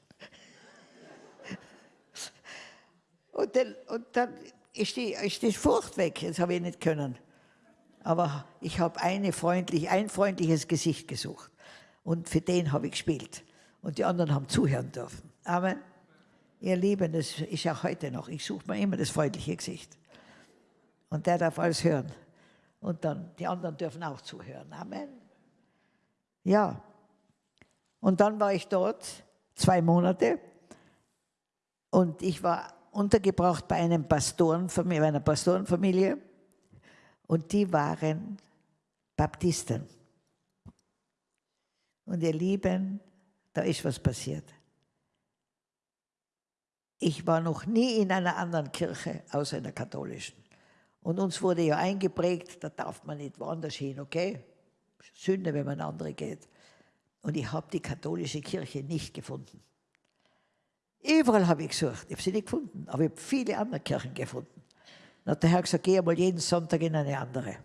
[laughs] und, dann, und dann ist die, ist die Furcht weg, das habe ich nicht können. Aber ich habe eine freundlich, ein freundliches Gesicht gesucht. Und für den habe ich gespielt. Und die anderen haben zuhören dürfen. Amen. Ihr Lieben, das ist auch heute noch. Ich suche mir immer das freundliche Gesicht. Und der darf alles hören. Und dann, die anderen dürfen auch zuhören. Amen. Ja. Und dann war ich dort zwei Monate und ich war untergebracht bei einem Pastorenfamilie, bei einer Pastorenfamilie und die waren Baptisten. Und ihr Lieben, da ist was passiert. Ich war noch nie in einer anderen Kirche außer in der katholischen. Und uns wurde ja eingeprägt, da darf man nicht woanders hin, okay? Sünde, wenn man andere geht. Und ich habe die katholische Kirche nicht gefunden. Überall habe ich gesucht, ich habe sie nicht gefunden, aber ich habe viele andere Kirchen gefunden. Dann hat der Herr gesagt, geh einmal jeden Sonntag in eine andere.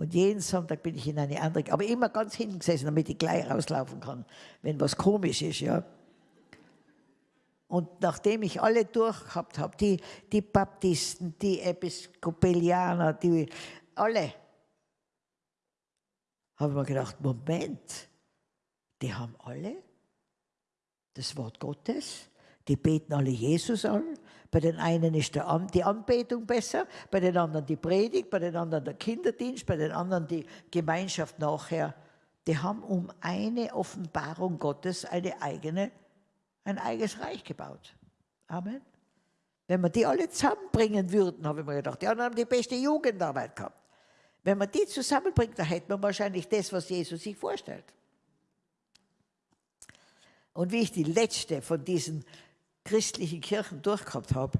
Und jeden Sonntag bin ich in eine andere, aber immer ganz hinten gesessen, damit ich gleich rauslaufen kann, wenn was komisch ist, ja. Und nachdem ich alle durchgehabt habe, die, die Baptisten, die Episkopalianer, die alle, habe ich mir gedacht, Moment, die haben alle das Wort Gottes, die beten alle Jesus an. Bei den einen ist An die Anbetung besser, bei den anderen die Predigt, bei den anderen der Kinderdienst, bei den anderen die Gemeinschaft nachher. Die haben um eine Offenbarung Gottes eine eigene ein eigenes Reich gebaut. Amen. Wenn wir die alle zusammenbringen würden, habe ich mir gedacht, die anderen haben die beste Jugendarbeit gehabt. Wenn man die zusammenbringt, dann hätte man wahrscheinlich das, was Jesus sich vorstellt. Und wie ich die letzte von diesen christlichen Kirchen durchgehabt habe,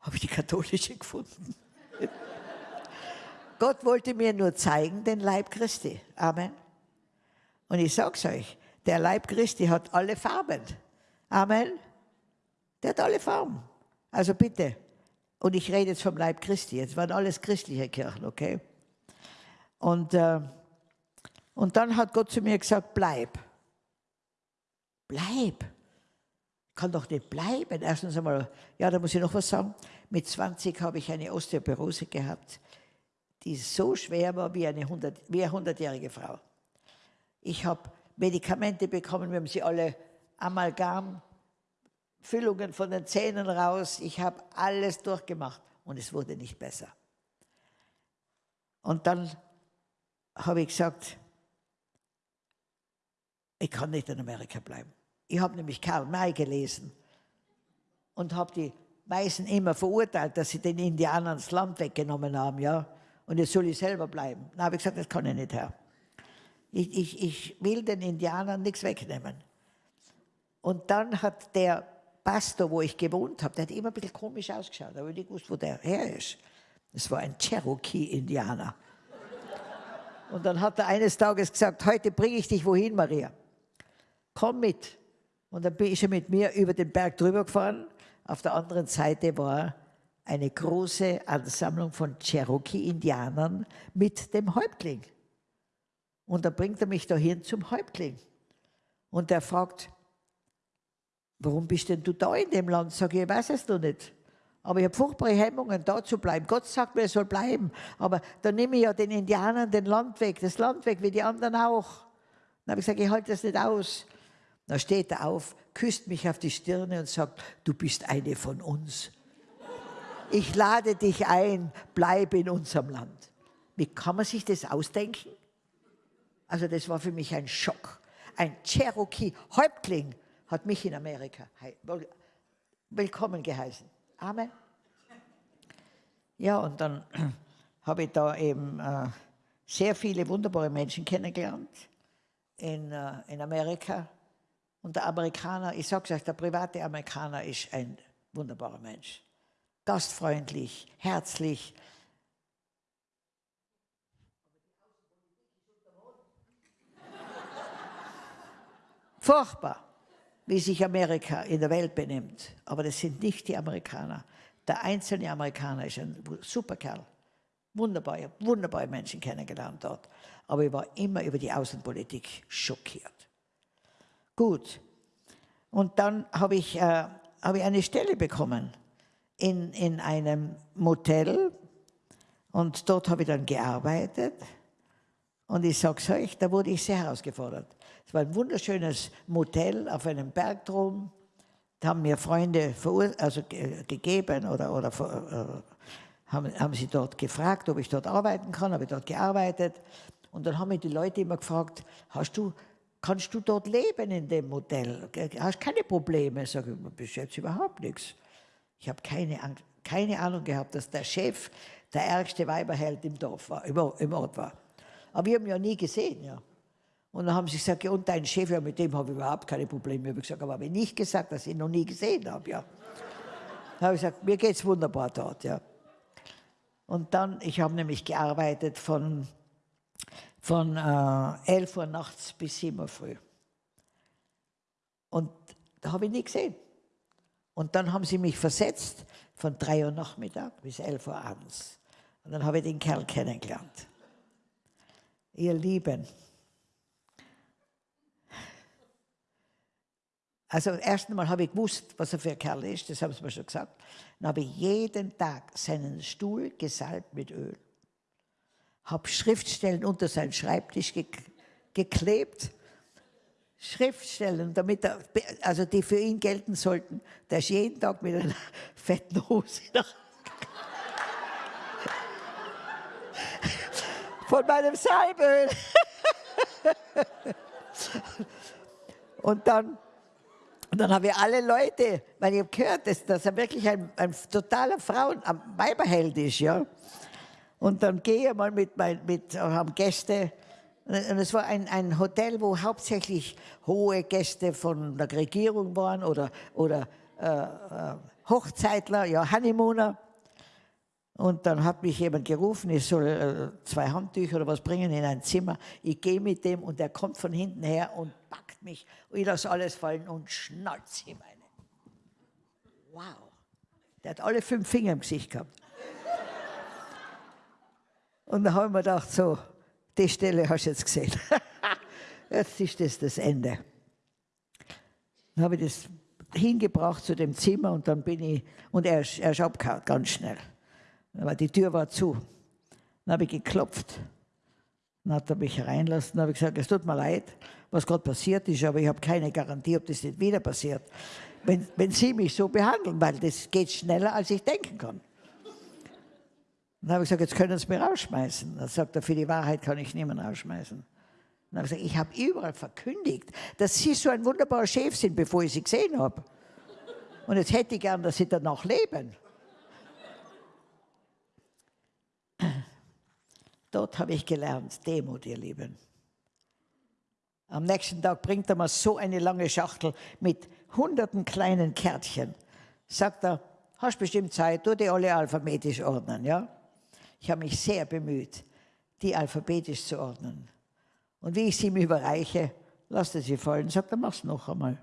habe ich die katholische gefunden. [laughs] Gott wollte mir nur zeigen, den Leib Christi. Amen. Und ich sage es euch, der Leib Christi hat alle Farben. Amen. Der hat alle Farben. Also bitte. Und ich rede jetzt vom Leib Christi. Jetzt waren alles christliche Kirchen, okay? Und, äh, und dann hat Gott zu mir gesagt, bleib. Bleib. Kann doch nicht bleiben. Erstens einmal, ja, da muss ich noch was sagen. Mit 20 habe ich eine Osteoporose gehabt, die so schwer war wie eine, 100, wie eine 100-jährige Frau. Ich habe Medikamente bekommen, wir haben sie alle Amalgam, Füllungen von den Zähnen raus. Ich habe alles durchgemacht und es wurde nicht besser. Und dann habe ich gesagt, ich kann nicht in Amerika bleiben. Ich habe nämlich Karl May gelesen und habe die Weißen immer verurteilt, dass sie den Indianern das Land weggenommen haben, ja. Und jetzt soll ich selber bleiben. Dann habe ich gesagt, das kann ich nicht, Herr. Ich, ich, ich will den Indianern nichts wegnehmen. Und dann hat der Pastor, wo ich gewohnt habe, der hat immer ein bisschen komisch ausgeschaut, aber ich nicht gewusst, wo der her ist. Das war ein Cherokee-Indianer. Und dann hat er eines Tages gesagt, heute bringe ich dich wohin, Maria. Komm mit. Und dann bin ich mit mir über den Berg drüber gefahren. Auf der anderen Seite war eine große Ansammlung von Cherokee-Indianern mit dem Häuptling. Und dann bringt er mich dahin zum Häuptling. Und er fragt, warum bist denn du da in dem Land? Sag ich, ich weiß es noch nicht. Aber ich habe furchtbare Hemmungen, da zu bleiben. Gott sagt mir, er soll bleiben. Aber dann nehme ich ja den Indianern den Land weg, das Land weg, wie die anderen auch. Dann habe ich gesagt, ich halte das nicht aus. Dann steht er auf, küsst mich auf die Stirne und sagt, du bist eine von uns. Ich lade dich ein, bleib in unserem Land. Wie kann man sich das ausdenken? Also das war für mich ein Schock. Ein Cherokee-Häuptling hat mich in Amerika willkommen geheißen. Amen. Ja, und dann [clears throat] habe ich da eben äh, sehr viele wunderbare Menschen kennengelernt in, äh, in Amerika. Und der Amerikaner, ich sage es euch, der private Amerikaner ist ein wunderbarer Mensch. Gastfreundlich, herzlich. Furchtbar wie sich Amerika in der Welt benimmt. Aber das sind nicht die Amerikaner. Der einzelne Amerikaner ist ein super Kerl. Wunderbar, ich habe wunderbare Menschen kennengelernt dort. Aber ich war immer über die Außenpolitik schockiert. Gut. Und dann habe ich, äh, hab ich eine Stelle bekommen in, in einem Motel. Und dort habe ich dann gearbeitet. Und ich sage es euch, da wurde ich sehr herausgefordert. Es war ein wunderschönes Motel auf einem Bergdrom. Da haben mir Freunde also gegeben oder, oder äh, haben, haben sie dort gefragt, ob ich dort arbeiten kann. Habe ich dort gearbeitet. Und dann haben mich die Leute immer gefragt, hast du, kannst du dort leben in dem Motel? Hast keine Probleme? Sag ich, bis jetzt überhaupt nichts. Ich habe keine, keine Ahnung gehabt, dass der Chef der ärgste Weiberheld im Dorf war, im Ort war. Aber wir haben ihn ja nie gesehen, ja. Und dann haben sie gesagt, ja, und dein Chef, ja, mit dem habe ich überhaupt keine Probleme. Ich habe gesagt, aber habe ich nicht gesagt, dass ich ihn noch nie gesehen habe, ja. Dann habe ich gesagt, mir geht es wunderbar dort, ja. Und dann, ich habe nämlich gearbeitet von, von äh, 11 Uhr nachts bis 7 Uhr früh. Und da habe ich nie gesehen. Und dann haben sie mich versetzt von 3 Uhr Nachmittag bis 11 Uhr abends. Und dann habe ich den Kerl kennengelernt. Ihr Lieben, also erst einmal habe ich gewusst, was er für ein Kerl ist, das haben sie mir schon gesagt. Dann habe ich jeden Tag seinen Stuhl gesalbt mit Öl, habe Schriftstellen unter seinen Schreibtisch ge geklebt, Schriftstellen, damit er, also die für ihn gelten sollten, der ist jeden Tag mit einer [laughs] fetten Hose nach von meinem Salböl. [laughs] und dann, und dann habe ich alle Leute, weil ich habe gehört, dass, dass er wirklich ein, ein totaler Frauen, ein Weiberheld ist, ja. Und dann gehe ich mal mit, mit haben Gäste, und es war ein, ein Hotel, wo hauptsächlich hohe Gäste von der Regierung waren oder, oder äh, äh Hochzeitler, ja, Honeymooner. Und dann hat mich jemand gerufen, ich soll äh, zwei Handtücher oder was bringen in ein Zimmer. Ich gehe mit dem und er kommt von hinten her und packt mich. Und ich lasse alles fallen und schnalzt ihm eine. Wow. Der hat alle fünf Finger im Gesicht gehabt. Und dann habe ich mir gedacht, so, die Stelle hast du jetzt gesehen. [laughs] jetzt ist das das Ende. Dann habe ich das hingebracht zu dem Zimmer und dann bin ich, und er, er ist abgehauen, ganz schnell. Aber die Tür war zu. Dann habe ich geklopft. Dann hat er mich reinlassen. Dann habe ich gesagt, es tut mir leid, was gerade passiert ist, aber ich habe keine Garantie, ob das nicht wieder passiert. Wenn, wenn Sie mich so behandeln, weil das geht schneller, als ich denken kann. Dann habe ich gesagt, jetzt können Sie mich rausschmeißen. Dann sagt er, für die Wahrheit kann ich niemanden rausschmeißen. Dann habe ich gesagt, ich habe überall verkündigt, dass Sie so ein wunderbarer Chef sind, bevor ich Sie gesehen habe. Und jetzt hätte ich gern, dass Sie danach leben. Dort habe ich gelernt, Demut, ihr Lieben. Am nächsten Tag bringt er mir so eine lange Schachtel mit hunderten kleinen Kärtchen. Sagt er, hast bestimmt Zeit, tu die alle alphabetisch ordnen, ja? Ich habe mich sehr bemüht, die alphabetisch zu ordnen. Und wie ich sie ihm überreiche, lasst er sie fallen, sagt er, mach's noch einmal.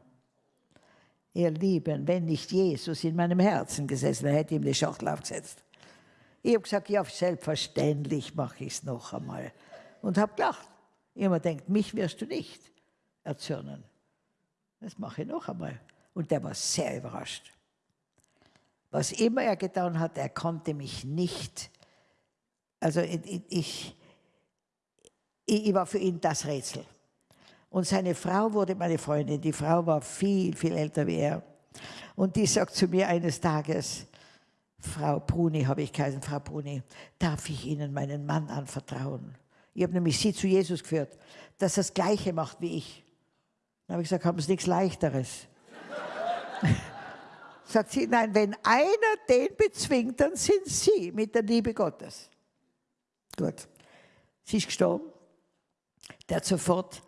Ihr Lieben, wenn nicht Jesus in meinem Herzen gesessen wäre, hätte ihm die Schachtel aufgesetzt. Ich habe gesagt, ja, selbstverständlich mache ich es noch einmal. Und habe gelacht. Jemand denkt, mich wirst du nicht erzürnen. Das mache ich noch einmal. Und der war sehr überrascht. Was immer er getan hat, er konnte mich nicht. Also ich, ich, ich war für ihn das Rätsel. Und seine Frau wurde meine Freundin. Die Frau war viel, viel älter wie er. Und die sagt zu mir eines Tages, Frau Bruni, habe ich geheißen, Frau Bruni, darf ich Ihnen meinen Mann anvertrauen? Ich habe nämlich Sie zu Jesus geführt, dass er das Gleiche macht wie ich. Dann habe ich gesagt, haben Sie nichts Leichteres? [laughs] Sagt sie, nein, wenn einer den bezwingt, dann sind Sie mit der Liebe Gottes. Gut. Sie ist gestorben. Der hat sofort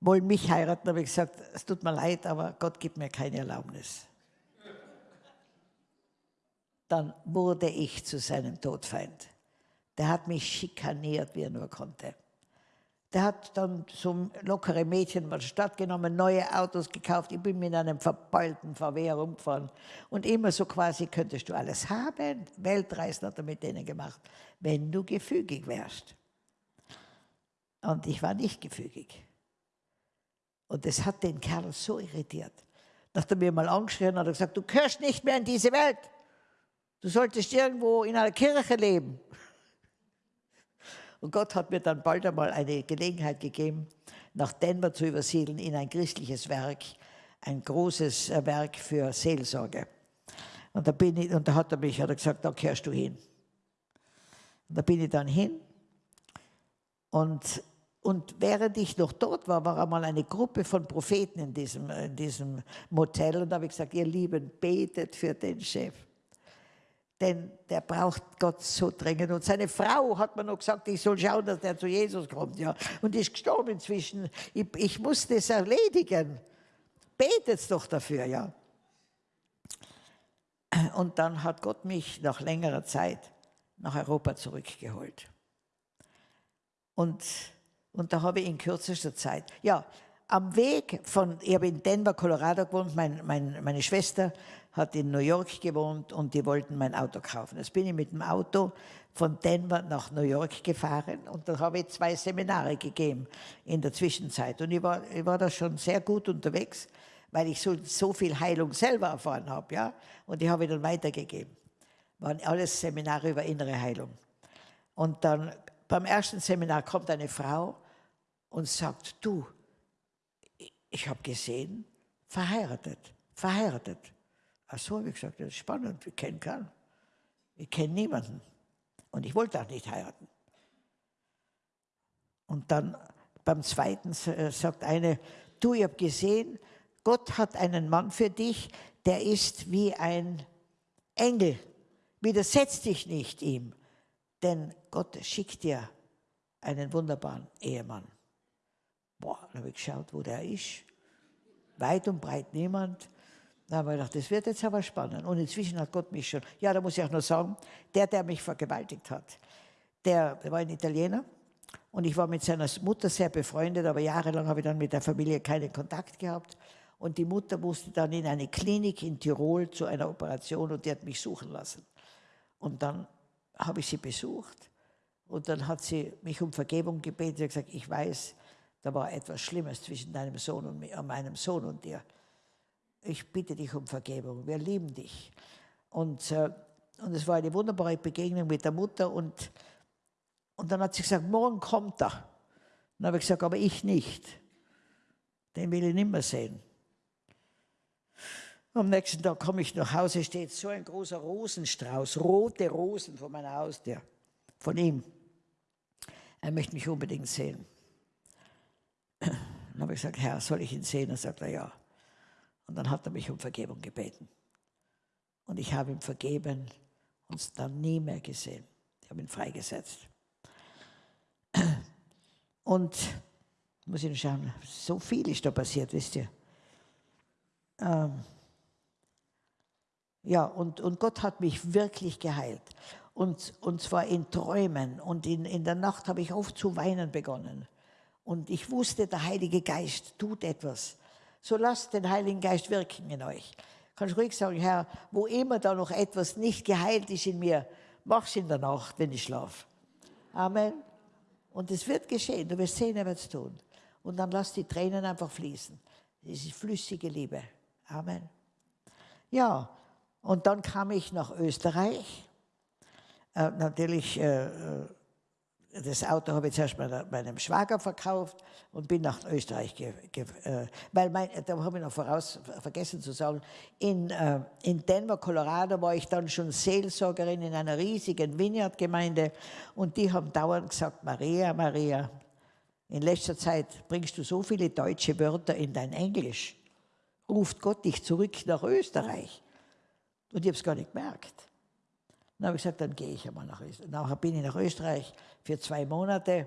wollen mich heiraten, habe ich gesagt, es tut mir leid, aber Gott gibt mir keine Erlaubnis dann wurde ich zu seinem Todfeind. Der hat mich schikaniert, wie er nur konnte. Der hat dann so lockere Mädchen mal Stadt genommen, neue Autos gekauft. Ich bin mit einem verbeulten VW herumgefahren. Und immer so quasi, könntest du alles haben. Weltreisen hat er mit denen gemacht, wenn du gefügig wärst. Und ich war nicht gefügig. Und das hat den Kerl so irritiert. Nachdem er mir mal angeschrien hat, hat er gesagt, du gehörst nicht mehr in diese Welt. Du solltest irgendwo in einer Kirche leben. Und Gott hat mir dann bald einmal eine Gelegenheit gegeben, nach Denver zu übersiedeln in ein christliches Werk, ein großes äh, Werk für Seelsorge. Und da, bin ich, und da hat er mich hat er gesagt, da kehrst du hin. Und da bin ich dann hin. Und, und während ich noch dort war, war einmal eine Gruppe von Propheten in diesem, in diesem Motel. Und da habe ich gesagt, ihr Lieben, betet für den Chef denn der braucht Gott so dringend. Und seine Frau hat mir noch gesagt, ich soll schauen, dass der zu Jesus kommt. Ja. Und ist gestorben inzwischen. Ich, ich muss das erledigen. Betet doch dafür, ja. Und dann hat Gott mich nach längerer Zeit nach Europa zurückgeholt. Und, und da habe ich in kürzester Zeit, ja, am Weg von, ich habe in Denver, Colorado gewohnt, mein, mein, meine Schwester hat in New York gewohnt und die wollten mein Auto kaufen. Jetzt bin ich mit dem Auto von Denver nach New York gefahren und da habe ich zwei Seminare gegeben in der Zwischenzeit. Und ich war, ich war da schon sehr gut unterwegs, weil ich so, so viel Heilung selber erfahren habe. Ja? Und die habe ich dann weitergegeben. Waren alles Seminare über innere Heilung. Und dann beim ersten Seminar kommt eine Frau und sagt, du, ich habe gesehen, verheiratet, verheiratet. Ach so, habe ich gesagt, das ist spannend, ich kenne keinen. Ich kenne niemanden. Und ich wollte auch nicht heiraten. Und dann beim zweiten äh, sagt eine, du, ich habe gesehen, Gott hat einen Mann für dich, der ist wie ein Engel. Widersetz dich nicht ihm, denn Gott schickt dir einen wunderbaren Ehemann. Boah, dann habe ich geschaut, wo der ist. Weit und breit niemand. Da habe ich gedacht, das wird jetzt aber spannend. Und inzwischen hat Gott mich schon, ja, da muss ich auch noch sagen, der, der mich vergewaltigt hat, der, der war ein Italiener und ich war mit seiner Mutter sehr befreundet, aber jahrelang habe ich dann mit der Familie keinen Kontakt gehabt. Und die Mutter musste dann in eine Klinik in Tirol zu einer Operation und die hat mich suchen lassen. Und dann habe ich sie besucht und dann hat sie mich um Vergebung gebeten. Sie hat gesagt, ich weiß, da war etwas Schlimmes zwischen deinem Sohn und mir, meinem Sohn und dir. Ich bitte dich um Vergebung. Wir lieben dich. Und, äh, und es war eine wunderbare Begegnung mit der Mutter. Und, und dann hat sie gesagt, morgen kommt er. Dann habe ich gesagt, aber ich nicht. Den will ich nicht mehr sehen. Am nächsten Tag komme ich nach Hause, steht so ein großer Rosenstrauß, rote Rosen vor meiner Haustür, von ihm. Er möchte mich unbedingt sehen. Dann habe ich gesagt, Herr, soll ich ihn sehen? Dann sagt er, ja. Und dann hat er mich um Vergebung gebeten. Und ich habe ihm vergeben und dann nie mehr gesehen. Ich habe ihn freigesetzt. Und muss ich noch schauen, so viel ist da passiert, wisst ihr. Ähm, ja, und, und Gott hat mich wirklich geheilt. Und, und zwar in Träumen. Und in, in der Nacht habe ich oft zu weinen begonnen. Und ich wusste, der Heilige Geist tut etwas. So lasst den Heiligen Geist wirken in euch. Kannst ruhig sagen, Herr, wo immer da noch etwas nicht geheilt ist in mir, mach's in der Nacht, wenn ich schlafe. Amen. Und es wird geschehen, du wirst sehen, er wird es tun. Und dann lass die Tränen einfach fließen. Das ist flüssige Liebe. Amen. Ja, und dann kam ich nach Österreich. Äh, natürlich äh, äh das Auto habe ich zuerst meinem Schwager verkauft und bin nach Österreich, äh, weil mein, da habe ich noch voraus vergessen zu sagen, in, äh, in Denver, Colorado war ich dann schon Seelsorgerin in einer riesigen Vineyard-Gemeinde und die haben dauernd gesagt, Maria, Maria, in letzter Zeit bringst du so viele deutsche Wörter in dein Englisch, ruft Gott dich zurück nach Österreich. Und ich habe es gar nicht gemerkt. Dann habe ich gesagt, dann gehe ich einmal nach Österreich. Nachher bin ich nach Österreich für zwei Monate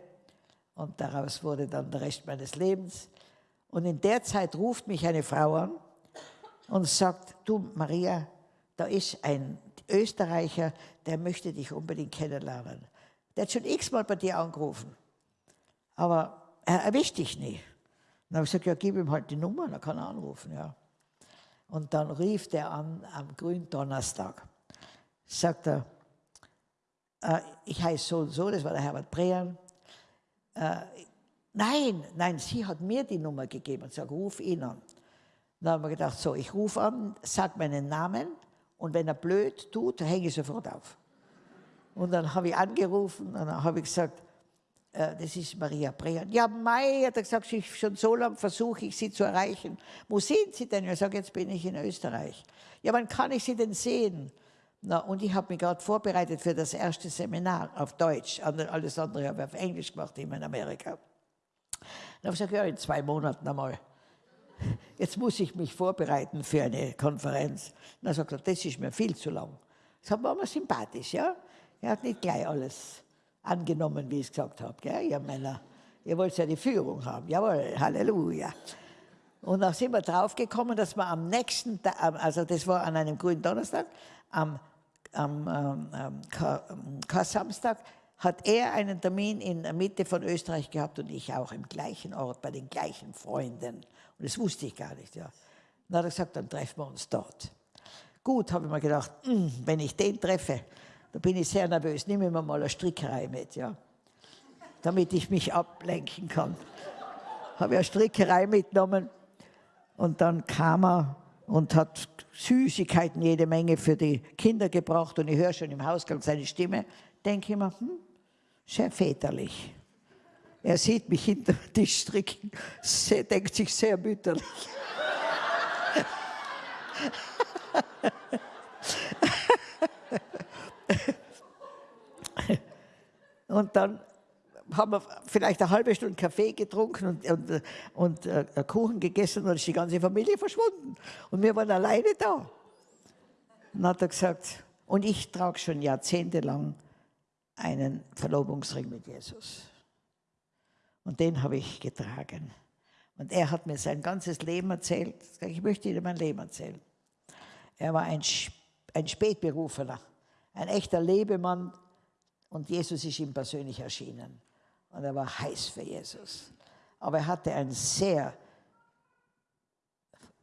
und daraus wurde dann der Rest meines Lebens. Und in der Zeit ruft mich eine Frau an und sagt, du Maria, da ist ein Österreicher, der möchte dich unbedingt kennenlernen. Der hat schon x-mal bei dir angerufen, aber er erwischt dich nicht. Dann habe ich gesagt, ja, gib ihm halt die Nummer, dann kann er anrufen. Ja. Und dann rief der an am Gründonnerstag sagt er, äh, ich heiße so und so, das war der Herbert Brean. Äh, nein, nein, sie hat mir die Nummer gegeben und sagt, ruf ihn an. Dann haben wir gedacht, so, ich rufe an, sag meinen Namen und wenn er blöd tut, hänge ich sofort auf. Und dann habe ich angerufen und dann habe ich gesagt, äh, das ist Maria Brean. Ja, Mai, hat er gesagt, schon so lange versuche ich Sie zu erreichen. Wo sind Sie denn? Ich sage, jetzt bin ich in Österreich. Ja, wann kann ich Sie denn sehen? Na, und ich habe mich gerade vorbereitet für das erste Seminar auf Deutsch. Alles andere habe ich auf Englisch gemacht, immer in Amerika. Dann habe ich gesagt, ja, in zwei Monaten einmal. Jetzt muss ich mich vorbereiten für eine Konferenz. Dann sagt er, das ist mir viel zu lang. Das war mir sympathisch, ja. Er hat nicht gleich alles angenommen, wie ich es gesagt habe. Ihr Männer, ihr wollt ja die Führung haben. Jawohl, Halleluja. Und dann sind wir draufgekommen, dass wir am nächsten Tag, also das war an einem grünen Donnerstag, am, am ähm, Kar-Samstag hat er einen Termin in der Mitte von Österreich gehabt und ich auch im gleichen Ort, bei den gleichen Freunden. Und das wusste ich gar nicht. Ja. Dann hat er gesagt, dann treffen wir uns dort. Gut, habe ich mir gedacht, hm, wenn ich den treffe, da bin ich sehr nervös, nehme mir mal eine Strickerei mit, ja, damit ich mich ablenken kann. habe ich eine Strickerei mitgenommen und dann kam er und hat Süßigkeiten jede Menge für die Kinder gebracht und ich höre schon im Hausgang seine Stimme, denke ich mir, hm, sehr väterlich. Er sieht mich hinter dem Tisch stricken, denkt sich sehr mütterlich. [laughs] und dann haben wir vielleicht eine halbe Stunde Kaffee getrunken und, und, und äh, Kuchen gegessen und dann ist die ganze Familie verschwunden. Und wir waren alleine da. dann hat er gesagt, und ich trage schon jahrzehntelang einen Verlobungsring mit Jesus. Und den habe ich getragen. Und er hat mir sein ganzes Leben erzählt. Ich möchte Ihnen mein Leben erzählen. Er war ein, ein Spätberufener, ein echter Lebemann. Und Jesus ist ihm persönlich erschienen. Und er war heiß für Jesus. Aber er hatte ein sehr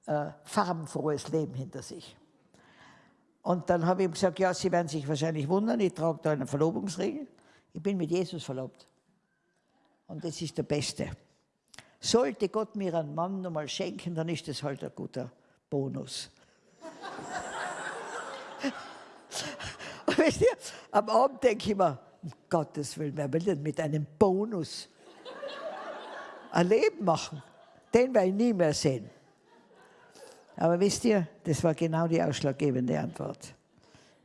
äh, farbenfrohes Leben hinter sich. Und dann habe ich ihm gesagt, ja, Sie werden sich wahrscheinlich wundern, ich trage da einen Verlobungsring. Ich bin mit Jesus verlobt. Und das ist der Beste. Sollte Gott mir einen Mann nochmal schenken, dann ist das halt ein guter Bonus. Und wisst ihr, am Abend denke ich mir, um Gottes Willen, wer will denn mit einem Bonus ein Leben machen? Den werde ich nie mehr sehen. Aber wisst ihr, das war genau die ausschlaggebende Antwort.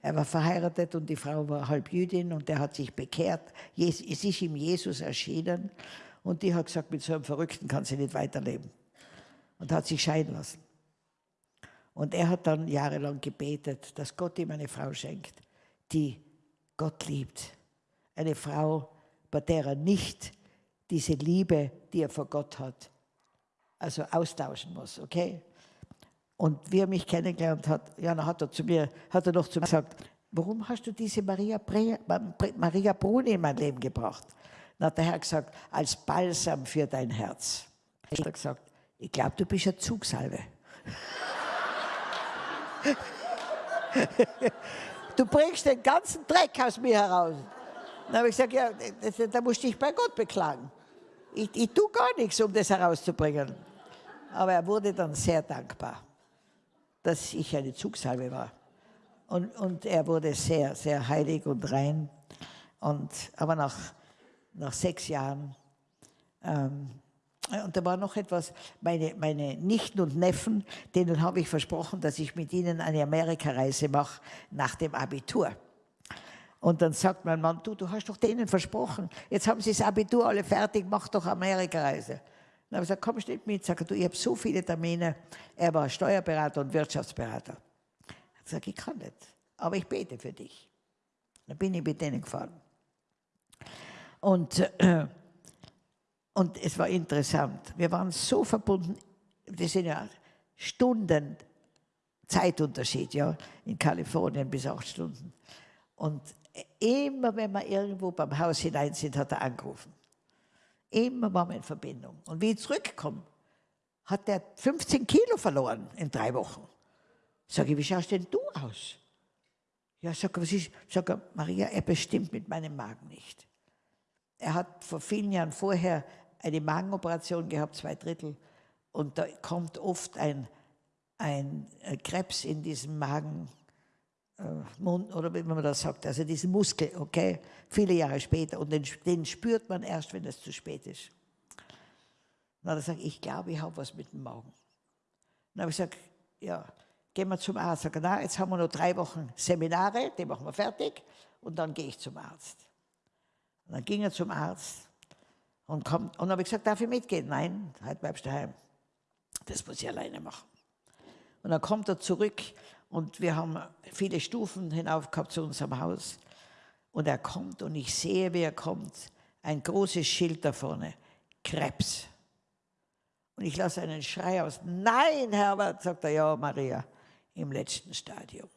Er war verheiratet und die Frau war halb Jüdin und er hat sich bekehrt. Es ist ihm Jesus erschienen und die hat gesagt, mit so einem Verrückten kann sie nicht weiterleben. Und hat sich scheiden lassen. Und er hat dann jahrelang gebetet, dass Gott ihm eine Frau schenkt, die Gott liebt. Eine Frau, bei der er nicht diese Liebe, die er vor Gott hat, also austauschen muss, okay? Und wie er mich kennengelernt hat, dann hat er zu mir, hat er noch zu mir gesagt, warum hast du diese Maria, Bre, Maria Bruni in mein Leben gebracht? Dann hat der Herr gesagt, als Balsam für dein Herz. Ich habe gesagt, ich glaube, du bist eine Zugsalve. [laughs] du bringst den ganzen Dreck aus mir heraus. Dann habe ich gesagt, ja, da musst du dich bei Gott beklagen. Ich, ich tue gar nichts, um das herauszubringen. Aber er wurde dann sehr dankbar dass ich eine Zugsalbe war. Und, und er wurde sehr, sehr heilig und rein. Und, aber nach, nach sechs Jahren, ähm, und da war noch etwas, meine, meine Nichten und Neffen, denen habe ich versprochen, dass ich mit ihnen eine Amerikareise mache nach dem Abitur. Und dann sagt mein Mann, du, du hast doch denen versprochen, jetzt haben sie das Abitur alle fertig, mach doch Amerikareise. Dann habe ich gesagt, komm nicht mit. Sag, du, ich habe so viele Termine. Er war Steuerberater und Wirtschaftsberater. Ich sage, ich kann nicht, aber ich bete für dich. Dann bin ich mit denen gefahren. Und, äh, und es war interessant. Wir waren so verbunden. Das sind ja Stunden Zeitunterschied, ja, in Kalifornien bis acht Stunden. Und immer, wenn wir irgendwo beim Haus hinein sind, hat er angerufen. Immer waren wir in Verbindung. Und wie ich zurückkomme, hat er 15 Kilo verloren in drei Wochen. Sag ich, wie schaust denn du aus? Ja, sag was ist? Sag Maria, er bestimmt mit meinem Magen nicht. Er hat vor vielen Jahren vorher eine Magenoperation gehabt, zwei Drittel, und da kommt oft ein, ein Krebs in diesem Magen, Mund, oder wie man das sagt, also diesen Muskel, okay, viele Jahre später. Und den, den spürt man erst, wenn es zu spät ist. Dann hat er gesagt, ich glaube, ich habe was mit dem Magen. Dann habe ich gesagt, ja, gehen wir zum Arzt. Sag, na, jetzt haben wir noch drei Wochen Seminare, die machen wir fertig und dann gehe ich zum Arzt. Und dann ging er zum Arzt und kommt, und habe ich gesagt, darf ich mitgehen? Nein, heute bleibst du daheim. Das muss ich alleine machen. Und dann kommt er zurück und wir haben viele Stufen hinauf gehabt zu unserem Haus. Und er kommt und ich sehe, wie er kommt. Ein großes Schild da vorne. Krebs. Und ich lasse einen Schrei aus. Nein, Herbert, sagt er, ja, Maria, im letzten Stadium.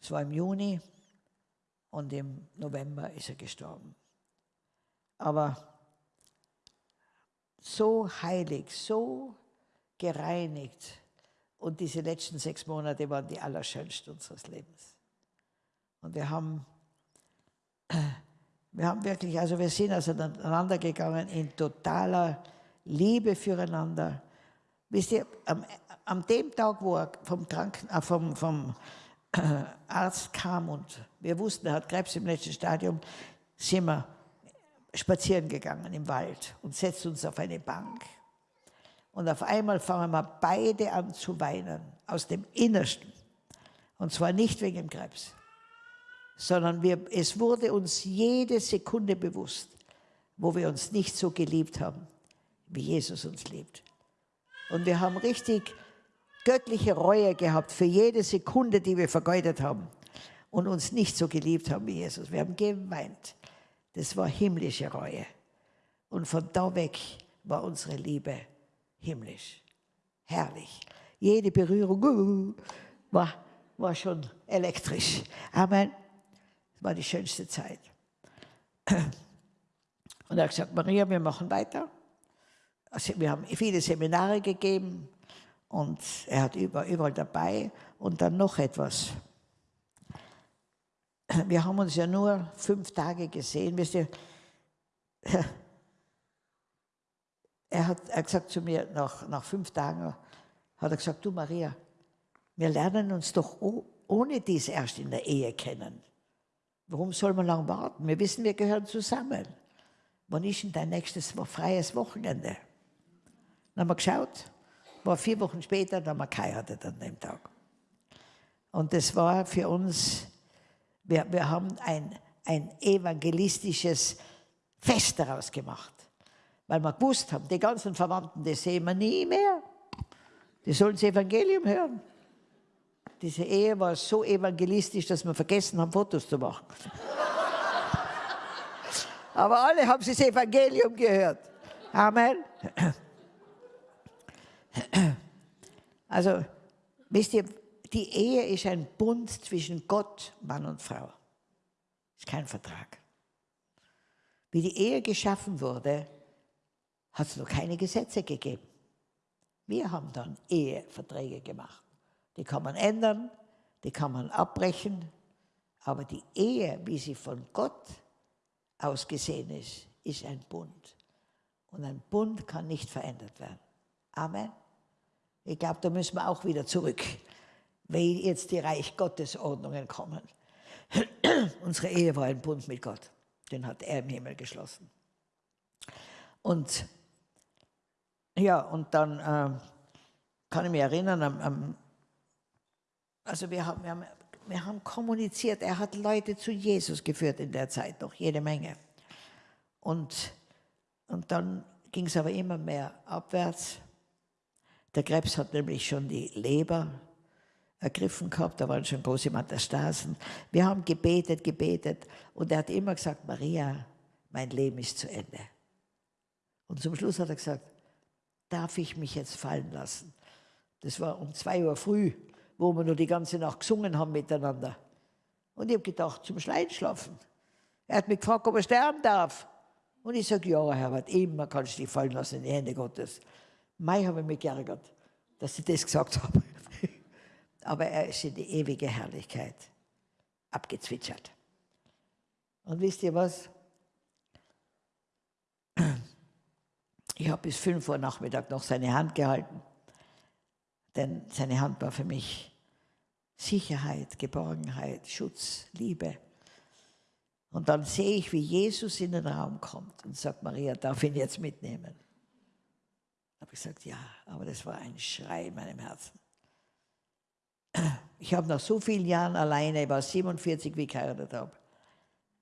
Es war im Juni Und im November ist er gestorben. Aber so heilig, so gereinigt. Und diese letzten sechs Monate waren die allerschönsten unseres Lebens. Und wir haben, [clears throat] wir haben wirklich, also wir sind auseinander gegangen in totaler Liebe füreinander. Wisst ihr, am, am dem Tag, wo er vom, Kranken, äh, vom, vom äh, Arzt kam und wir wussten, er hat Krebs im letzten Stadium, sind wir spazieren gegangen im Wald und setzten uns auf eine Bank. Und auf einmal fangen wir beide an zu weinen, aus dem Innersten. Und zwar nicht wegen dem Krebs, sondern wir, es wurde uns jede Sekunde bewusst, wo wir uns nicht so geliebt haben, wie Jesus uns liebt. Und wir haben richtig göttliche Reue gehabt für jede Sekunde, die wir vergeudet haben und uns nicht so geliebt haben wie Jesus. Wir haben geweint. Das war himmlische Reue. Und von da weg war unsere Liebe himmlisch. Herrlich. Jede Berührung uh, war, war schon elektrisch. Amen. Das war die schönste Zeit. Und er hat gesagt, Maria, wir machen weiter. Also wir haben viele Seminare gegeben und er hat überall, überall dabei. Und dann noch etwas. Wir haben uns ja nur fünf Tage gesehen. Wisst ihr, er hat, er gesagt zu mir, nach, nach fünf Tagen hat er gesagt, du Maria, wir lernen uns doch ohne dies erst in der Ehe kennen. Warum soll man lang warten? Wir wissen, wir gehören zusammen. Wann ist denn dein nächstes freies Wochenende? Dann haben wir geschaut, war vier Wochen später, dann haben wir geheiratet an dem Tag. Und das war für uns, wir, wir haben ein, ein evangelistisches Fest daraus gemacht. Weil wir gewusst haben, die ganzen Verwandten, die sehen wir nie mehr. Die sollen das Evangelium hören. Diese Ehe war so evangelistisch, dass wir vergessen haben, Fotos zu machen. [laughs] Aber alle haben das Evangelium gehört. Amen. [clears throat] Also, wisst ihr, die Ehe ist ein Bund zwischen Gott, Mann und Frau. Ist kein Vertrag. Wie die Ehe geschaffen wurde, hat es noch keine Gesetze gegeben. Wir haben dann Eheverträge gemacht. Die kann man ändern, die kann man abbrechen, aber die Ehe, wie sie von Gott ausgesehen ist, ist ein Bund. Und ein Bund kann nicht verändert werden. Amen. Ich glaube, da müssen wir auch wieder zurück, weil jetzt die Reich Gottes Ordnungen kommen. [clears throat] Unsere Ehe war ein Bund mit Gott. Den hat er im Himmel geschlossen. Und ja, und dann äh, kann ich mich erinnern, am, am, also wir haben, wir, haben, wir haben kommuniziert, er hat Leute zu Jesus geführt in der Zeit, noch jede Menge. Und, und dann ging es aber immer mehr abwärts. Der Krebs hat nämlich schon die Leber ergriffen gehabt, da waren schon große Metastasen. Wir haben gebetet, gebetet und er hat immer gesagt, Maria, mein Leben ist zu Ende. Und zum Schluss hat er gesagt, darf ich mich jetzt fallen lassen? Das war um zwei Uhr früh, wo wir nur die ganze Nacht gesungen haben miteinander. Und ich habe gedacht, zum Schleinschlafen. Er hat mich gefragt, ob er sterben darf. Und ich sage, ja, Herbert, immer kannst du dich fallen lassen in die Hände Gottes. Mai habe ich mich geärgert, dass ich das gesagt habe. [laughs] Aber er ist in die ewige Herrlichkeit abgezwitschert. Und wisst ihr was? Ich habe bis 5 Uhr Nachmittag noch seine Hand gehalten, denn seine Hand war für mich Sicherheit, Geborgenheit, Schutz, Liebe. Und dann sehe ich, wie Jesus in den Raum kommt und sagt, Maria, darf ich ihn jetzt mitnehmen? habe ich gesagt, ja, aber das war ein Schrei in meinem Herzen. Ich habe nach so vielen Jahren alleine, ich war 47, wie ich geheiratet habe,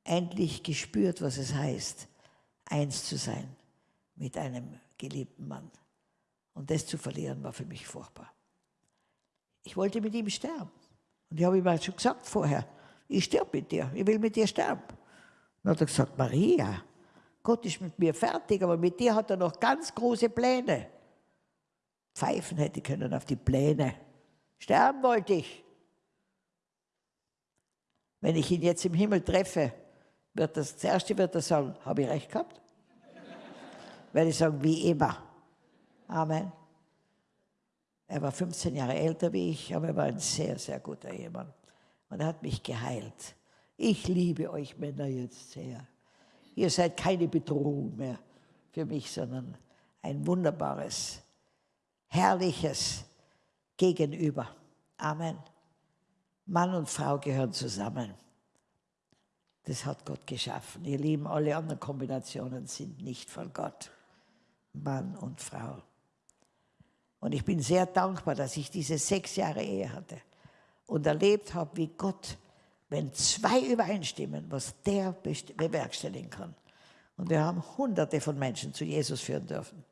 endlich gespürt, was es heißt, eins zu sein mit einem geliebten Mann. Und das zu verlieren war für mich furchtbar. Ich wollte mit ihm sterben. Und ich habe ihm halt schon gesagt vorher, ich sterbe mit dir, ich will mit dir sterben. Dann hat er gesagt, Maria, Gott ist mit mir fertig, aber mit dir hat er noch ganz große Pläne. Pfeifen hätte können auf die Pläne. Sterben wollte ich. Wenn ich ihn jetzt im Himmel treffe, wird das, das erste wird er sagen, habe ich recht gehabt? Werde ich sagen, wie immer. Amen. Er war 15 Jahre älter wie ich, aber er war ein sehr, sehr guter Ehemann. Und er hat mich geheilt. Ich liebe euch Männer jetzt sehr. Ihr seid keine Bedrohung mehr für mich, sondern ein wunderbares, herrliches Gegenüber. Amen. Mann und Frau gehören zusammen. Das hat Gott geschaffen. Ihr Lieben, alle anderen Kombinationen sind nicht von Gott. Mann und Frau. Und ich bin sehr dankbar, dass ich diese sechs Jahre Ehe hatte und erlebt habe, wie Gott, wenn zwei übereinstimmen, was der bewerkstelligen kann. Und wir haben hunderte von Menschen zu Jesus führen dürfen.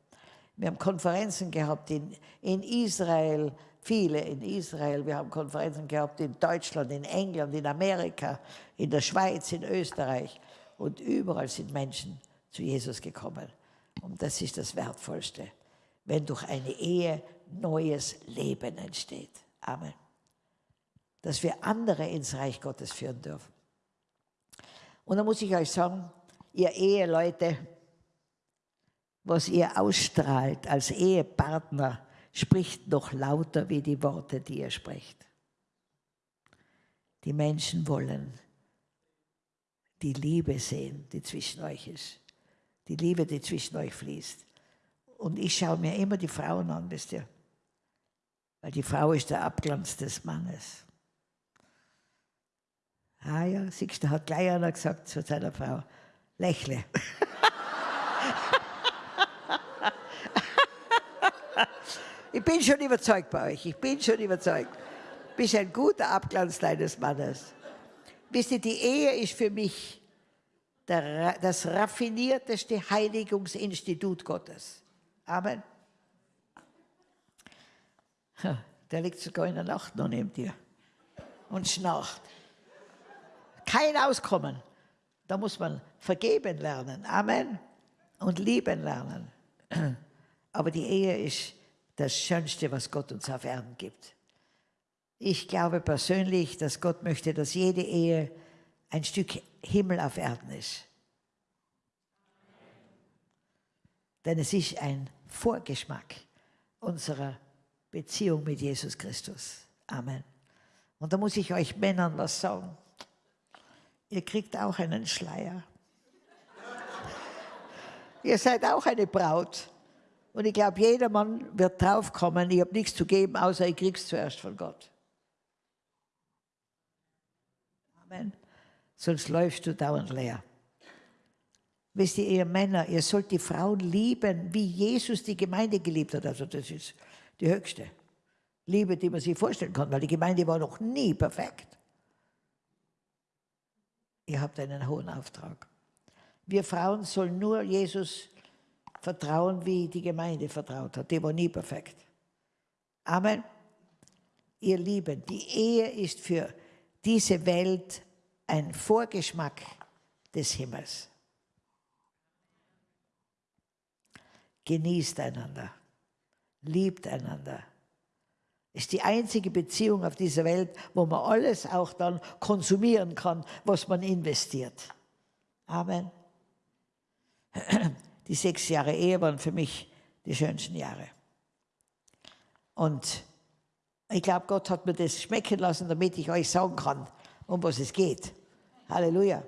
Wir haben Konferenzen gehabt in, in Israel, viele in Israel. Wir haben Konferenzen gehabt in Deutschland, in England, in Amerika, in der Schweiz, in Österreich. Und überall sind Menschen zu Jesus gekommen. Und das ist das Wertvollste, wenn durch eine Ehe neues Leben entsteht. Amen. Dass wir andere ins Reich Gottes führen dürfen. Und da muss ich euch sagen, ihr Eheleute, was ihr ausstrahlt als Ehepartner, spricht noch lauter wie die Worte, die ihr sprecht. Die Menschen wollen die Liebe sehen, die zwischen euch ist. Die Liebe, die zwischen euch fließt. Und ich schaue mir immer die Frauen an, wisst ihr. Weil die Frau ist der Abglanz des Mannes. Ah ja, siehst du, hat gleich einer gesagt zu seiner Frau, lächle. [laughs] Ich bin schon überzeugt bei euch, ich bin schon überzeugt. Du bist ein guter Abglanz deines Mannes. Wisst ihr, die Ehe ist für mich der, das raffinierteste Heiligungsinstitut Gottes. Amen. Der liegt sogar in der Nacht noch neben dir und schnarcht. Kein Auskommen. Da muss man vergeben lernen. Amen. Und lieben lernen. Aber die Ehe ist das Schönste, was Gott uns auf Erden gibt. Ich glaube persönlich, dass Gott möchte, dass jede Ehe ein Stück Himmel auf Erden ist. Denn es ist ein Vorgeschmack unserer Beziehung mit Jesus Christus. Amen. Und da muss ich euch Männern was sagen. Ihr kriegt auch einen Schleier. [laughs] Ihr seid auch eine Braut. Und ich glaube, jeder Mann wird draufkommen, ich habe nichts zu geben, außer ich krieg's zuerst von Gott. Amen. Sonst läufst du dauernd leer. Wisst ihr, ihr Männer, ihr sollt die Frauen lieben, wie Jesus die Gemeinde geliebt hat. Also das ist die höchste Liebe, die man sich vorstellen kann, weil die Gemeinde war noch nie perfekt. Ihr habt einen hohen Auftrag. Wir Frauen sollen nur Jesus vertrauen, wie die Gemeinde vertraut hat. Die war nie perfekt. Amen. Ihr Lieben, die Ehe ist für diese Welt ein Vorgeschmack des Himmels. Genießt einander, liebt einander. Ist die einzige Beziehung auf dieser Welt, wo man alles auch dann konsumieren kann, was man investiert. Amen die sechs Jahre Ehe waren für mich die schönsten Jahre. Und ich glaube, Gott hat mir das schmecken lassen, damit ich euch sagen kann, um was es geht. Halleluja.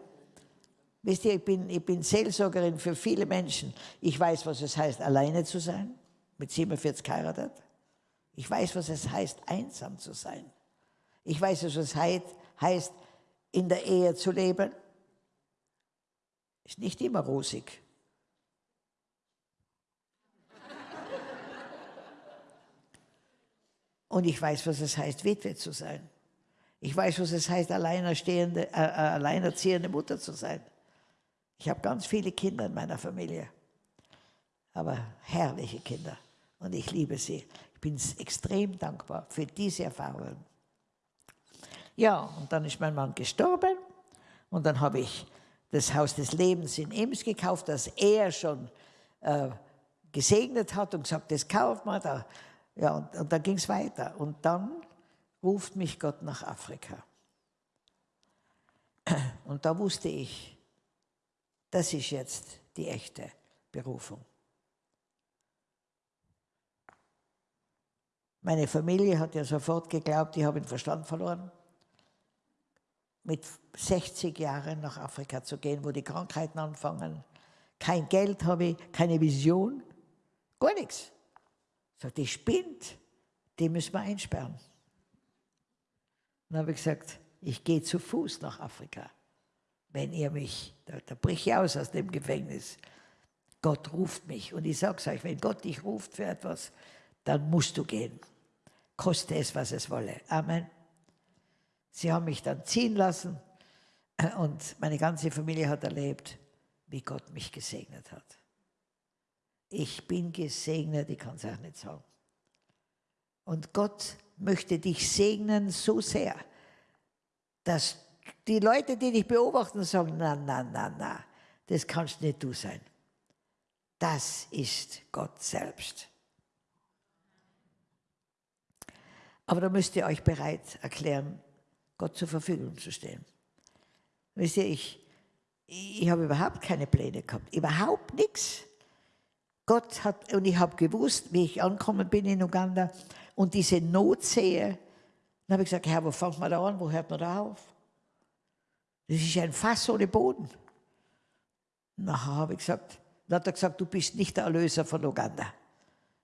Wisst ihr, ich bin, ich bin Seelsorgerin für viele Menschen. Ich weiß, was es heißt, alleine zu sein, mit 47 geheiratet. Ich weiß, was es heißt, einsam zu sein. Ich weiß, was es heißt, in der Ehe zu leben. Ist nicht immer rosig. Und ich weiß, was es heißt, Witwe zu sein. Ich weiß, was es heißt, alleinerstehende, äh, äh, alleinerziehende Mutter zu sein. Ich habe ganz viele Kinder in meiner Familie, aber herrliche Kinder. Und ich liebe sie. Ich bin extrem dankbar für diese Erfahrungen. Ja, und dann ist mein Mann gestorben und dann habe ich das Haus des Lebens in Ems gekauft, das er schon äh, gesegnet hat und gesagt, das kauft man, da ja, und, und dann ging es weiter. Und dann ruft mich Gott nach Afrika. [clears throat] Und da wusste ich, das ist jetzt die echte Berufung. Meine Familie hat ja sofort geglaubt, ich habe den Verstand verloren. Mit 60 Jahren nach Afrika zu gehen, wo die Krankheiten anfangen. Kein Geld habe ich, keine Vision, gar nichts. Sagt, die spinnt, die müssen wir einsperren. Dann habe ich gesagt, ich gehe zu Fuß nach Afrika. Wenn ihr mich, da, da brich ich aus aus dem Gefängnis. Gott ruft mich. Und ich sage es euch, wenn Gott dich ruft für etwas, dann musst du gehen. Koste es, was es wolle. Amen. Sie haben mich dann ziehen lassen und meine ganze Familie hat erlebt, wie Gott mich gesegnet hat. Ich bin gesegnet, ich kann es auch nicht sagen. Und Gott möchte dich segnen so sehr, dass die Leute, die dich beobachten, sagen, na, na, na, na, das kannst nicht du sein. Das ist Gott selbst. Aber da müsst ihr euch bereit erklären, Gott zur Verfügung zu stehen. Wisst ihr, ich, ich habe überhaupt keine Pläne gehabt, überhaupt nichts. Gott hat, und ich habe gewusst, wie ich angekommen bin in Uganda und diese Not sehe, dann habe ich gesagt, Herr, wo fängt man da an, wo hört man da auf? Das ist ein Fass ohne Boden. Nachher habe ich gesagt, dann hat er gesagt, du bist nicht der Erlöser von Uganda.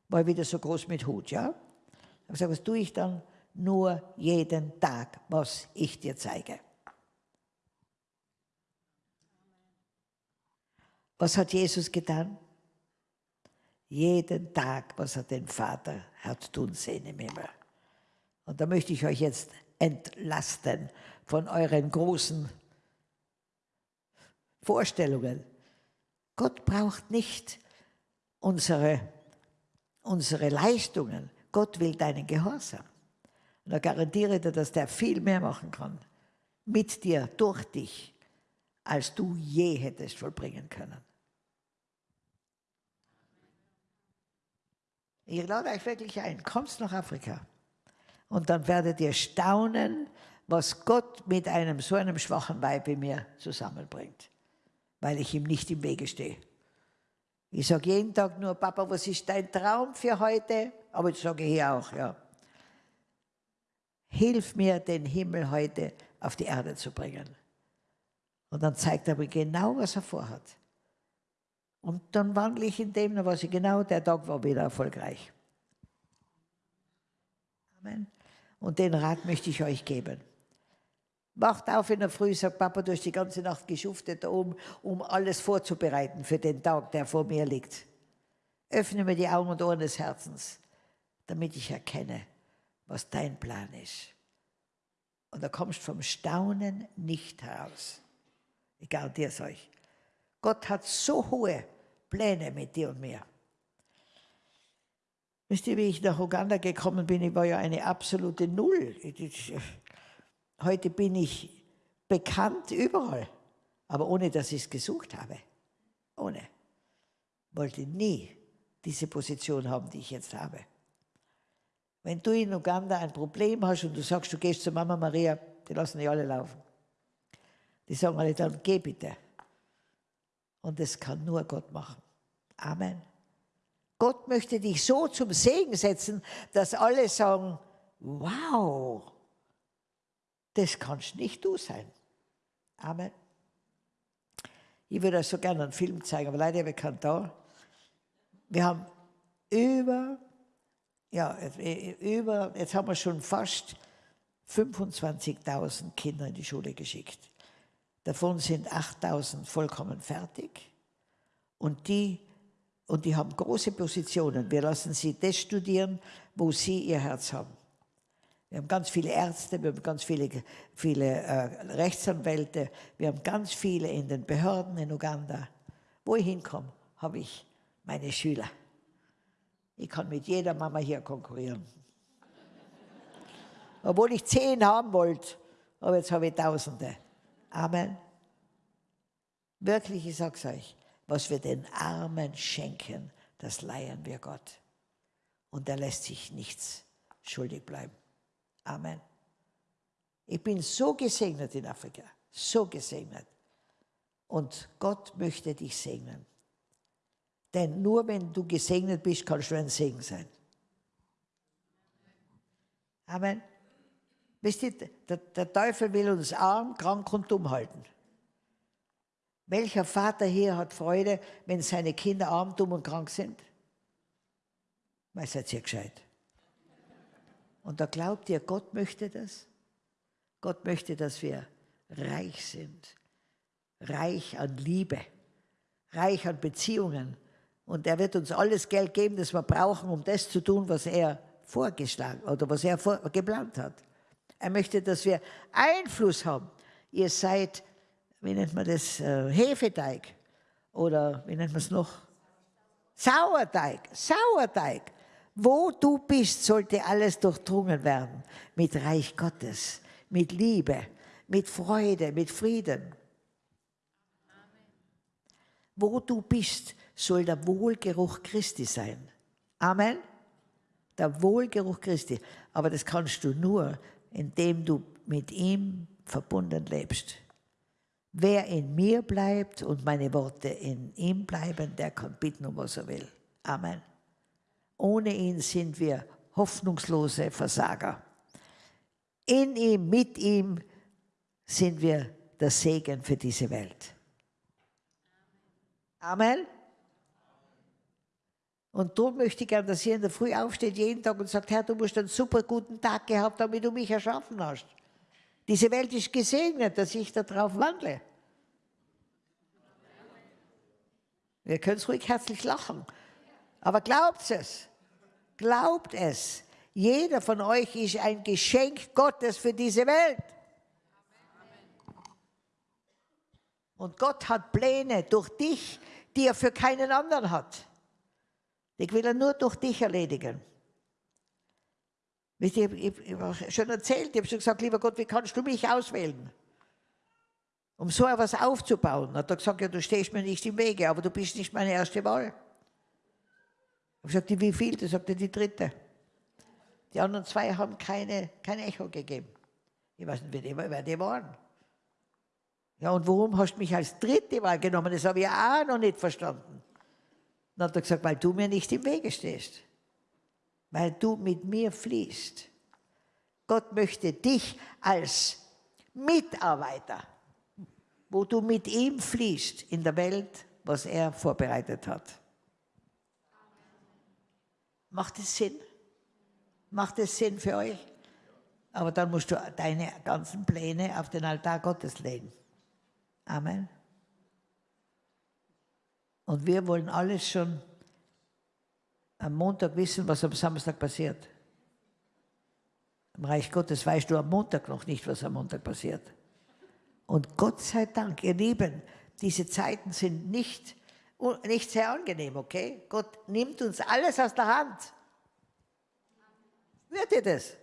War ich wieder so groß mit Hut, ja? Ich habe gesagt, was tue ich dann? Nur jeden Tag, was ich dir zeige. Was hat Jesus getan? Jeden Tag, was er den Vater hat tun sehen im Himmel. Und da möchte ich euch jetzt entlasten von euren großen Vorstellungen. Gott braucht nicht unsere, unsere Leistungen. Gott will deinen Gehorsam. Und da garantiere dir, dass der viel mehr machen kann. Mit dir, durch dich, als du je hättest vollbringen können. Ich lade euch wirklich ein, kommst nach Afrika und dann werdet ihr staunen, was Gott mit einem so einem schwachen Weib wie mir zusammenbringt weil ich ihm nicht im Wege stehe. Ich sage jeden Tag nur, Papa, was ist dein Traum für heute? Aber ich sage hier auch, ja. Hilf mir, den Himmel heute auf die Erde zu bringen. Und dann zeigt er mir genau, was er vorhat. Und dann wandle ich in dem, was ich genau, der Tag war wieder erfolgreich. Amen. Und den Rat möchte ich euch geben. Wacht auf in der Früh, sagt Papa, du hast die ganze Nacht geschuftet, um, um alles vorzubereiten für den Tag, der vor mir liegt. Öffne mir die Augen und Ohren des Herzens, damit ich erkenne, was dein Plan ist. Und da kommst vom Staunen nicht heraus. Ich garantiere es euch. Gott hat so hohe Pläne mit dir und mir. Wisst ihr, wie ich nach Uganda gekommen bin? Ich war ja eine absolute Null. Heute bin ich bekannt überall, aber ohne dass ich es gesucht habe. Ohne. Wollte nie diese Position haben, die ich jetzt habe. Wenn du in Uganda ein Problem hast und du sagst, du gehst zu Mama Maria, die lassen dich alle laufen. Die sagen alle dann, geh bitte. Und das kann nur Gott machen. Amen. Gott möchte dich so zum Segen setzen, dass alle sagen, wow, das kannst nicht du sein. Amen. Ich würde euch so gerne einen Film zeigen, aber leider habe ich keinen da. Wir haben über, ja, über, jetzt haben wir schon fast 25.000 Kinder in die Schule geschickt. Davon sind 8.000 vollkommen fertig und die, und die haben große Positionen. Wir lassen sie das studieren, wo sie ihr Herz haben. Wir haben ganz viele Ärzte, wir haben ganz viele, viele äh, Rechtsanwälte, wir haben ganz viele in den Behörden in Uganda. Wo ich hinkomme, habe ich meine Schüler. Ich kann mit jeder Mama hier konkurrieren. Obwohl ich zehn haben wollte, aber jetzt habe ich Tausende. Amen. Wirklich, ich sage es euch, was wir den Armen schenken, das leihen wir Gott. Und er lässt sich nichts schuldig bleiben. Amen. Ich bin so gesegnet in Afrika, so gesegnet. Und Gott möchte dich segnen. Denn nur wenn du gesegnet bist, kannst du ein Segen sein. Amen. Wisst ihr, der, der Teufel will uns arm, krank und dumm halten. Welcher Vater hier hat Freude, wenn seine Kinder arm, dumm und krank sind? Weil seid ihr gescheit. Und da glaubt ihr, Gott möchte das? Gott möchte, dass wir reich sind. Reich an Liebe, reich an Beziehungen. Und er wird uns alles Geld geben, das wir brauchen, um das zu tun, was er vorgeschlagen oder was er geplant hat. Er möchte, dass wir Einfluss haben. Ihr seid, wie nennt man das, äh, Hefeteig oder wie nennt man es noch? Sauerteig, Sauerteig. Wo du bist, sollte alles durchdrungen werden mit Reich Gottes, mit Liebe, mit Freude, mit Frieden. Wo du bist, soll der Wohlgeruch Christi sein. Amen. Der Wohlgeruch Christi. Aber das kannst du nur, indem du mit ihm verbunden lebst. Wer in mir bleibt und meine Worte in ihm bleiben, der kann bitten, um was er will. Amen. Ohne ihn sind wir hoffnungslose Versager. In ihm, mit ihm sind wir der Segen für diese Welt. Amen. Und darum möchte ich gerne, dass ihr in der Früh aufsteht, jeden Tag und sagt, Herr, du musst einen super guten Tag gehabt haben, damit du mich erschaffen hast. Diese Welt ist gesegnet, dass ich darauf wandle. Wir können es ruhig herzlich lachen. Aber glaubt es. Glaubt es. Jeder von euch ist ein Geschenk Gottes für diese Welt. Und Gott hat Pläne durch dich, die er für keinen anderen hat. Ich will er nur durch dich erledigen. Ich, ich, ich habe schon erzählt, ich habe schon gesagt, lieber Gott, wie kannst du mich auswählen? Um so etwas aufzubauen. Hat er gesagt, ja, du stehst mir nicht im Wege, aber du bist nicht meine erste Wahl. Ich habe gesagt, wie viel? Da sagte die dritte. Die anderen zwei haben keine, kein Echo gegeben. Ich weiß nicht, wer die, waren. Ja, und warum hast du mich als dritte Wahl genommen? Das habe ich auch noch nicht verstanden. Dann hat er gesagt, weil du mir nicht im Wege stehst. Weil du mit mir fließt. Gott möchte dich als Mitarbeiter, wo du mit ihm fließt in der Welt, was er vorbereitet hat. Macht es Sinn? Macht es Sinn für euch? Aber dann musst du deine ganzen Pläne auf den Altar Gottes legen. Amen. Und wir wollen alles schon am Montag wissen, was am Samstag passiert. Im Reich Gottes weißt du am Montag noch nicht, was am Montag passiert. Und Gott sei Dank, ihr Lieben, diese Zeiten sind nicht, nicht sehr angenehm, okay? Gott nimmt uns alles aus der Hand. Wird ihr das?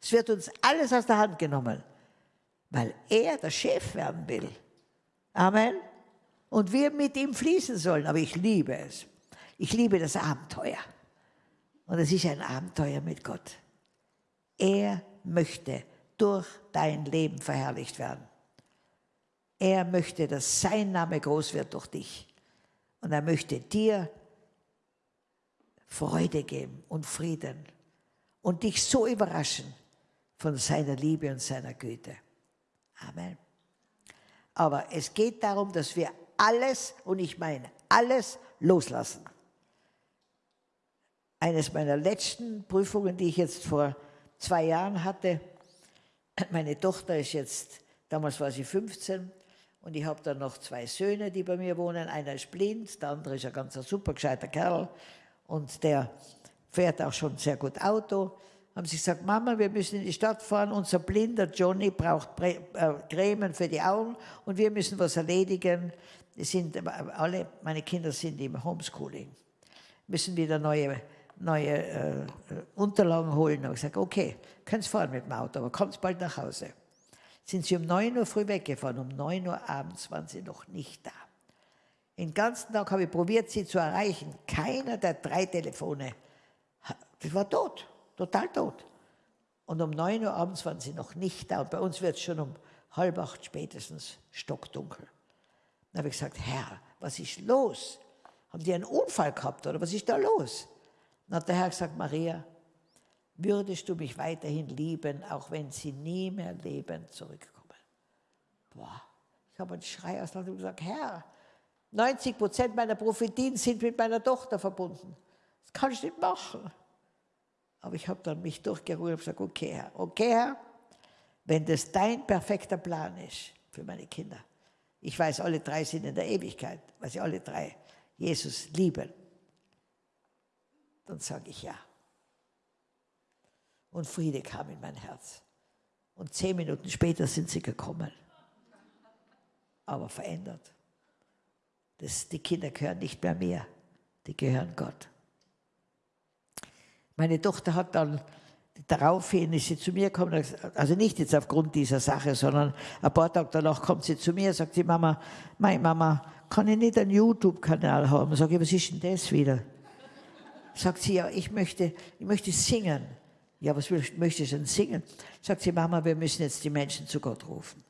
Es wird uns alles aus der Hand genommen, weil er der Chef werden will. Amen und wir mit ihm fließen sollen. Aber ich liebe es. Ich liebe das Abenteuer. Und es ist ein Abenteuer mit Gott. Er möchte durch dein Leben verherrlicht werden. Er möchte, dass sein Name groß wird durch dich. Und er möchte dir Freude geben und Frieden und dich so überraschen von seiner Liebe und seiner Güte. Amen. Aber es geht darum, dass wir alles, und ich meine alles, loslassen. Eines meiner letzten Prüfungen, die ich jetzt vor zwei Jahren hatte, meine Tochter ist jetzt, damals war sie 15, und ich habe dann noch zwei Söhne, die bei mir wohnen. Einer ist blind, der andere ist ein ganz super gescheiter Kerl und der fährt auch schon sehr gut Auto. Haben sie gesagt, Mama, wir müssen in die Stadt fahren, unser blinder Johnny braucht äh, Cremen für die Augen und wir müssen was erledigen sind alle, meine Kinder sind im Homeschooling, müssen wieder neue, neue äh, Unterlagen holen. Und ich sage, okay, könnt fahren mit dem Auto, aber kommt bald nach Hause. Sind sie um 9 Uhr früh weggefahren, um 9 Uhr abends waren sie noch nicht da. Den ganzen Tag habe ich probiert, sie zu erreichen. Keiner der drei Telefone, das war tot, total tot. Und um 9 Uhr abends waren sie noch nicht da. Und bei uns wird es schon um halb acht spätestens, stockdunkel. Dann habe ich gesagt, Herr, was ist los? Haben die einen Unfall gehabt oder was ist da los? Dann hat der Herr gesagt, Maria, würdest du mich weiterhin lieben, auch wenn sie nie mehr lebend zurückkommen? Boah, ich habe einen Schrei aus und gesagt, Herr, 90 Prozent meiner Prophetien sind mit meiner Tochter verbunden. Das kann ich nicht machen. Aber ich habe dann mich durchgeruht und gesagt, okay Herr, okay Herr, wenn das dein perfekter Plan ist für meine Kinder. Ich weiß, alle drei sind in der Ewigkeit, weil sie alle drei Jesus lieben. Dann sage ich ja. Und Friede kam in mein Herz. Und zehn Minuten später sind sie gekommen. Aber verändert. Das, die Kinder gehören nicht mehr mir, die gehören Gott. Meine Tochter hat dann daraufhin ist sie zu mir gekommen, also nicht jetzt aufgrund dieser Sache, sondern ein paar Tage danach kommt sie zu mir und sagt sie, Mama, meine Mama, kann ich nicht einen YouTube-Kanal haben? Sag ich, was ist denn das wieder? Sagt sie, ja, ich möchte, ich möchte singen. Ja, was möchtest du denn singen? Sagt sie, Mama, wir müssen jetzt die Menschen zu Gott rufen.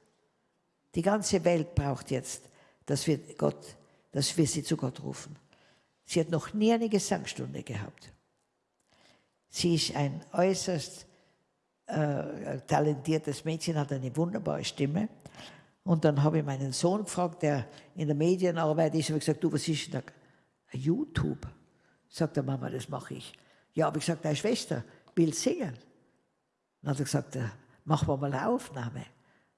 Die ganze Welt braucht jetzt, dass wir, Gott, dass wir sie zu Gott rufen. Sie hat noch nie eine Gesangsstunde gehabt. Sie ist ein äußerst äh, talentiertes Mädchen, hat eine wunderbare Stimme. Und dann habe ich meinen Sohn gefragt, der in der Medienarbeit ist, und gesagt, du, was ist denn da? YouTube. Sagt der Mama, das mache ich. Ja, habe ich gesagt, deine Schwester will singen. Dann hat er gesagt, machen wir mal eine Aufnahme.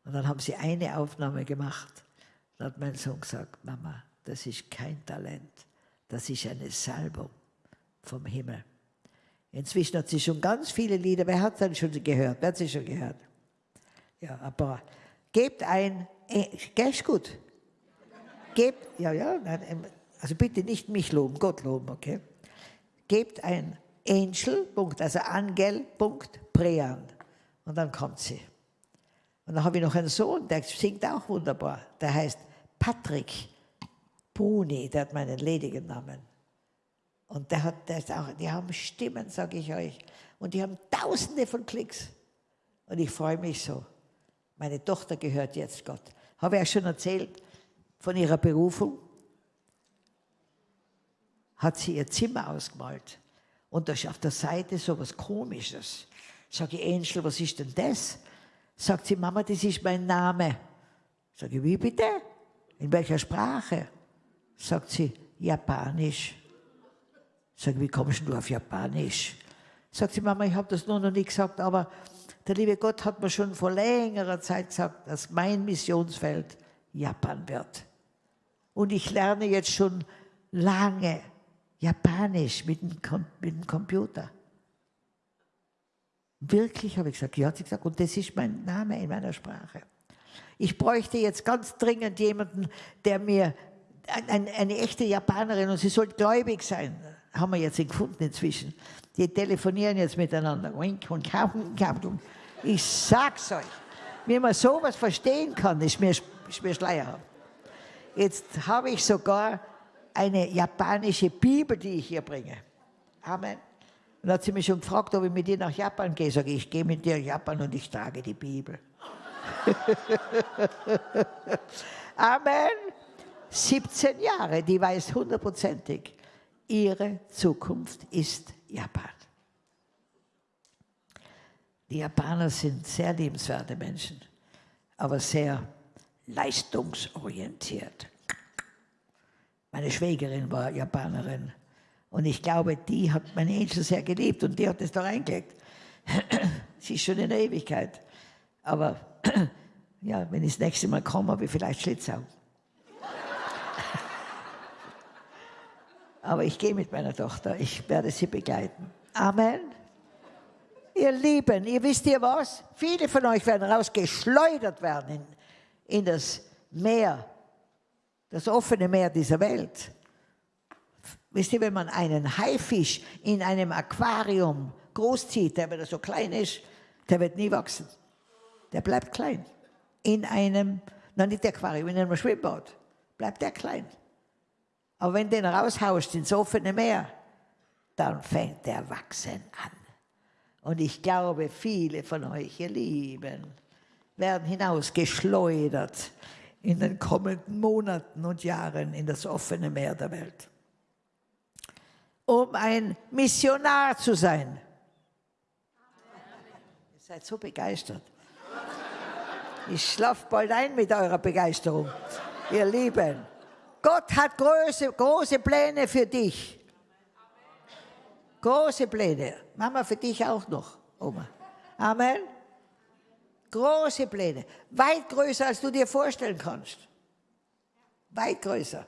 Und dann haben sie eine Aufnahme gemacht. Dann hat mein Sohn gesagt, Mama, das ist kein Talent, das ist eine Salbung vom Himmel. Inzwischen hat sie schon ganz viele Lieder, wer hat dann schon gehört? Wer hat sie schon gehört? Ja, aber gebt ein, äh, gell, ist gut. Gebt, ja, ja, nein, also bitte nicht mich loben, Gott loben, okay? Gebt ein Angel, also Angel, Punkt, Prean. Und dann kommt sie. Und dann habe ich noch einen Sohn, der singt auch wunderbar. Der heißt Patrick Bruni, der hat meinen ledigen Namen. Und der hat, der ist auch, die haben Stimmen, sage ich euch. Und die haben tausende von Klicks. Und ich freue mich so. Meine Tochter gehört jetzt Gott. Habe ich euch schon erzählt von ihrer Berufung? Hat sie ihr Zimmer ausgemalt. Und da ist auf der Seite so was Komisches. Sage ich, Angel, was ist denn das? Sagt sie, Mama, das ist mein Name. Sage ich, wie bitte? In welcher Sprache? Sagt sie, Japanisch. Sag, wie kommst du auf Japanisch? Sagt sie, Mama, ich habe das nur noch nie gesagt, aber der liebe Gott hat mir schon vor längerer Zeit gesagt, dass mein Missionsfeld Japan wird. Und ich lerne jetzt schon lange Japanisch mit dem, mit dem Computer. Wirklich, habe ich gesagt, ja, hat sie gesagt, und das ist mein Name in meiner Sprache. Ich bräuchte jetzt ganz dringend jemanden, der mir, eine, eine echte Japanerin, und sie soll gläubig sein, haben wir jetzt gefunden inzwischen. Die telefonieren jetzt miteinander. Ich sag's euch, wie man sowas verstehen kann, ist mir, ist mir schleierhaft. Jetzt habe ich sogar eine japanische Bibel, die ich hier bringe. Amen. Und hat sie mich schon gefragt, ob ich mit ihr nach Japan gehe. Sage ich, ich gehe mit dir nach Japan und ich trage die Bibel. [laughs] Amen. 17 Jahre, die weiß hundertprozentig, ihre Zukunft ist Japan. Die Japaner sind sehr liebenswerte Menschen, aber sehr leistungsorientiert. Meine Schwägerin war Japanerin und ich glaube, die hat mein Angel sehr geliebt und die hat es da reingelegt. [clears throat] Sie ist schon in der Ewigkeit. Aber [clears throat] ja, wenn ich das nächste Mal komme, habe ich vielleicht Schlitzau. [laughs] Aber ich gehe mit meiner Tochter, ich werde sie begleiten. Amen. Ihr Lieben, ihr wisst ihr was? Viele von euch werden rausgeschleudert werden in, in das Meer, das offene Meer dieser Welt. Wisst ihr, wenn man einen Haifisch in einem Aquarium großzieht, der wieder so klein ist, der wird nie wachsen. Der bleibt klein. In einem, nein, nicht Aquarium, in einem Schwimmbad bleibt der klein. Aber wenn den raushaust ins offene Meer, dann fängt der Wachsen an. Und ich glaube, viele von euch, ihr Lieben, werden hinausgeschleudert in den kommenden Monaten und Jahren in das offene Meer der Welt. Um ein Missionar zu sein. Ihr seid so begeistert. Ich schlafe bald ein mit eurer Begeisterung, ihr Lieben. Gott hat große, große Pläne für dich. Große Pläne. Mama, für dich auch noch, Oma. Amen. Große Pläne. Weit größer, als du dir vorstellen kannst. Weit größer.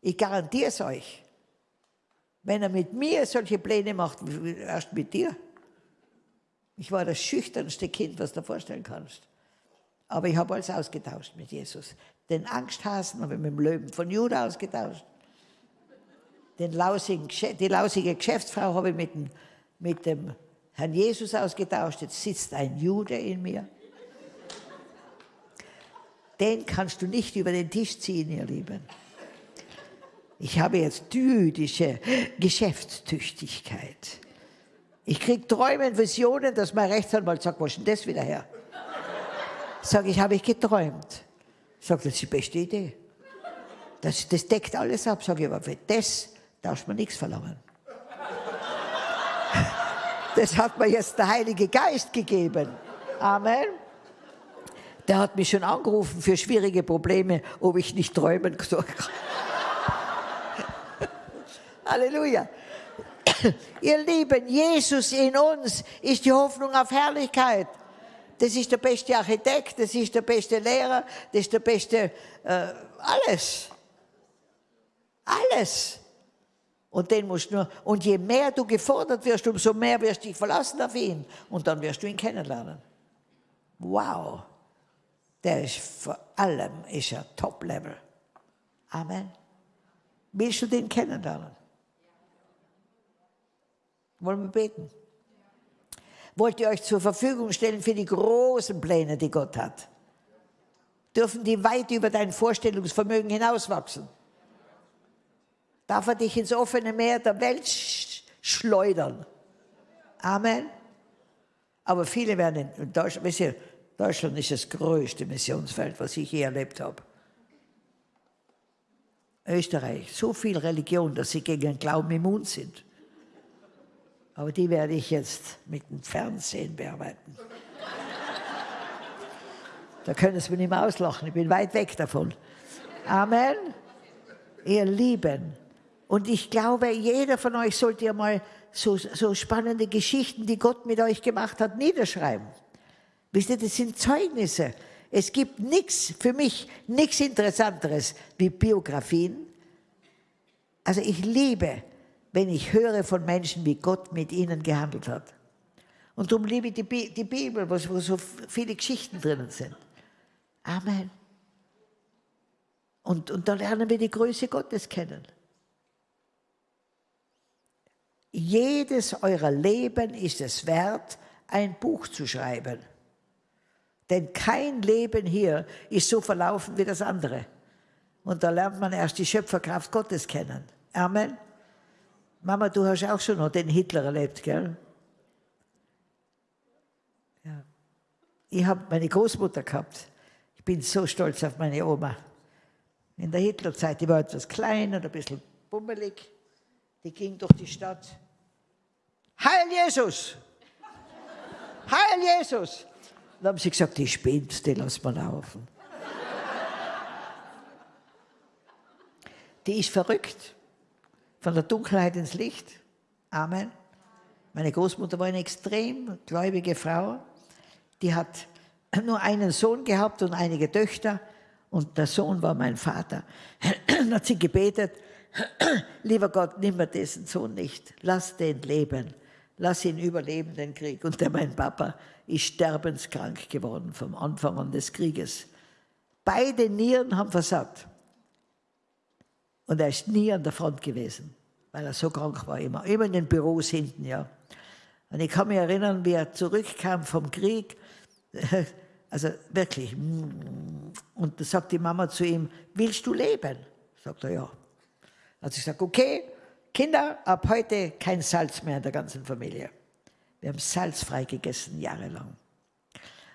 Ich garantiere es euch. Wenn er mit mir solche Pläne macht, erst mit dir. Ich war das schüchternste Kind, was du dir vorstellen kannst. Aber ich habe alles ausgetauscht mit Jesus. Den Angsthasen habe ich mit dem Löwen von Juda ausgetauscht. Den lausigen, die lausige Geschäftsfrau habe ich mit dem, mit dem Herrn Jesus ausgetauscht. Jetzt sitzt ein Jude in mir. Den kannst du nicht über den Tisch ziehen, ihr Lieben. Ich habe jetzt jüdische Geschäftstüchtigkeit. Ich kriege Träume und Visionen, dass mein Rechtsanwalt sagt, wo ist denn das wieder her? Sag ich, habe ich geträumt. Sagt, das ist die beste Idee. Das, das deckt alles ab. Sag ich, aber für das darf man nichts verlangen. [laughs] Das hat mir jetzt der Heilige Geist gegeben. Amen. Der hat mich schon angerufen für schwierige Probleme, ob ich nicht träumen soll. [laughs] Halleluja. [clears throat] Ihr Lieben, Jesus in uns ist die Hoffnung auf Herrlichkeit. Das ist der beste Architekt, das ist der beste Lehrer, das ist der beste, äh, alles. Alles. Und den musst nur, und je mehr du gefordert wirst, umso mehr wirst du dich verlassen auf ihn. Und dann wirst du ihn kennenlernen. Wow. Der ist vor allem, ist er Top-Level. Amen. Willst du den kennenlernen? Wollen wir beten? wollt ihr euch zur Verfügung stellen für die großen Pläne, die Gott hat. Dürfen die weit über dein Vorstellungsvermögen hinauswachsen. Darf er dich ins offene Meer der Welt schleudern. Amen. Aber viele werden in Deutschland, wisst ihr, Deutschland ist das größte Missionsfeld, was ich je erlebt habe. Österreich, so viel Religion, dass sie gegen den Glauben immun sind. Aber die werde ich jetzt mit dem Fernsehen bearbeiten. Da können Sie mich nicht mehr auslachen, ich bin weit weg davon. Amen. Ihr Lieben. Und ich glaube, jeder von euch sollte ja mal so, so spannende Geschichten, die Gott mit euch gemacht hat, niederschreiben. Wisst ihr, das sind Zeugnisse. Es gibt nichts, für mich nichts Interessanteres wie Biografien. Also ich liebe wenn ich höre von Menschen, wie Gott mit ihnen gehandelt hat. Und darum liebe ich die, Bi die Bibel, wo, so viele Geschichten drinnen sind. Amen. Und, und da lernen wir die Größe Gottes kennen. Jedes eurer Leben ist es wert, ein Buch zu schreiben. Denn kein Leben hier ist so verlaufen wie das andere. Und da lernt man erst die Schöpferkraft Gottes kennen. Amen. Mama, du hast auch schon noch den Hitler erlebt, gell? Ja. Ich habe meine Großmutter gehabt. Ich bin so stolz auf meine Oma. In der Hitlerzeit, die war etwas klein und ein bisschen bummelig. Die ging durch die Stadt. Heil Jesus! Heil Jesus! Dann haben sie gesagt, die spinnt, die lassen wir laufen. Die ist verrückt von der Dunkelheit ins Licht. Amen. Meine Großmutter war eine extrem gläubige Frau. Die hat nur einen Sohn gehabt und einige Töchter. Und der Sohn war mein Vater. Dann hat sie gebetet, lieber Gott, nimm mir diesen Sohn nicht. Lass den leben. Lass ihn überleben, den Krieg. Und der, mein Papa, ist sterbenskrank geworden vom Anfang an des Krieges. Beide Nieren haben versagt. Und er ist nie an der Front gewesen, weil er so krank war, immer, immer in den Büros hinten, ja. Und ich kann mich erinnern, wie er zurückkam vom Krieg, [laughs] also wirklich, und da sagt die Mama zu ihm, willst du leben? Sagt er, ja. Also ich sage, okay, Kinder, ab heute kein Salz mehr in der ganzen Familie. Wir haben salzfrei gegessen, jahrelang.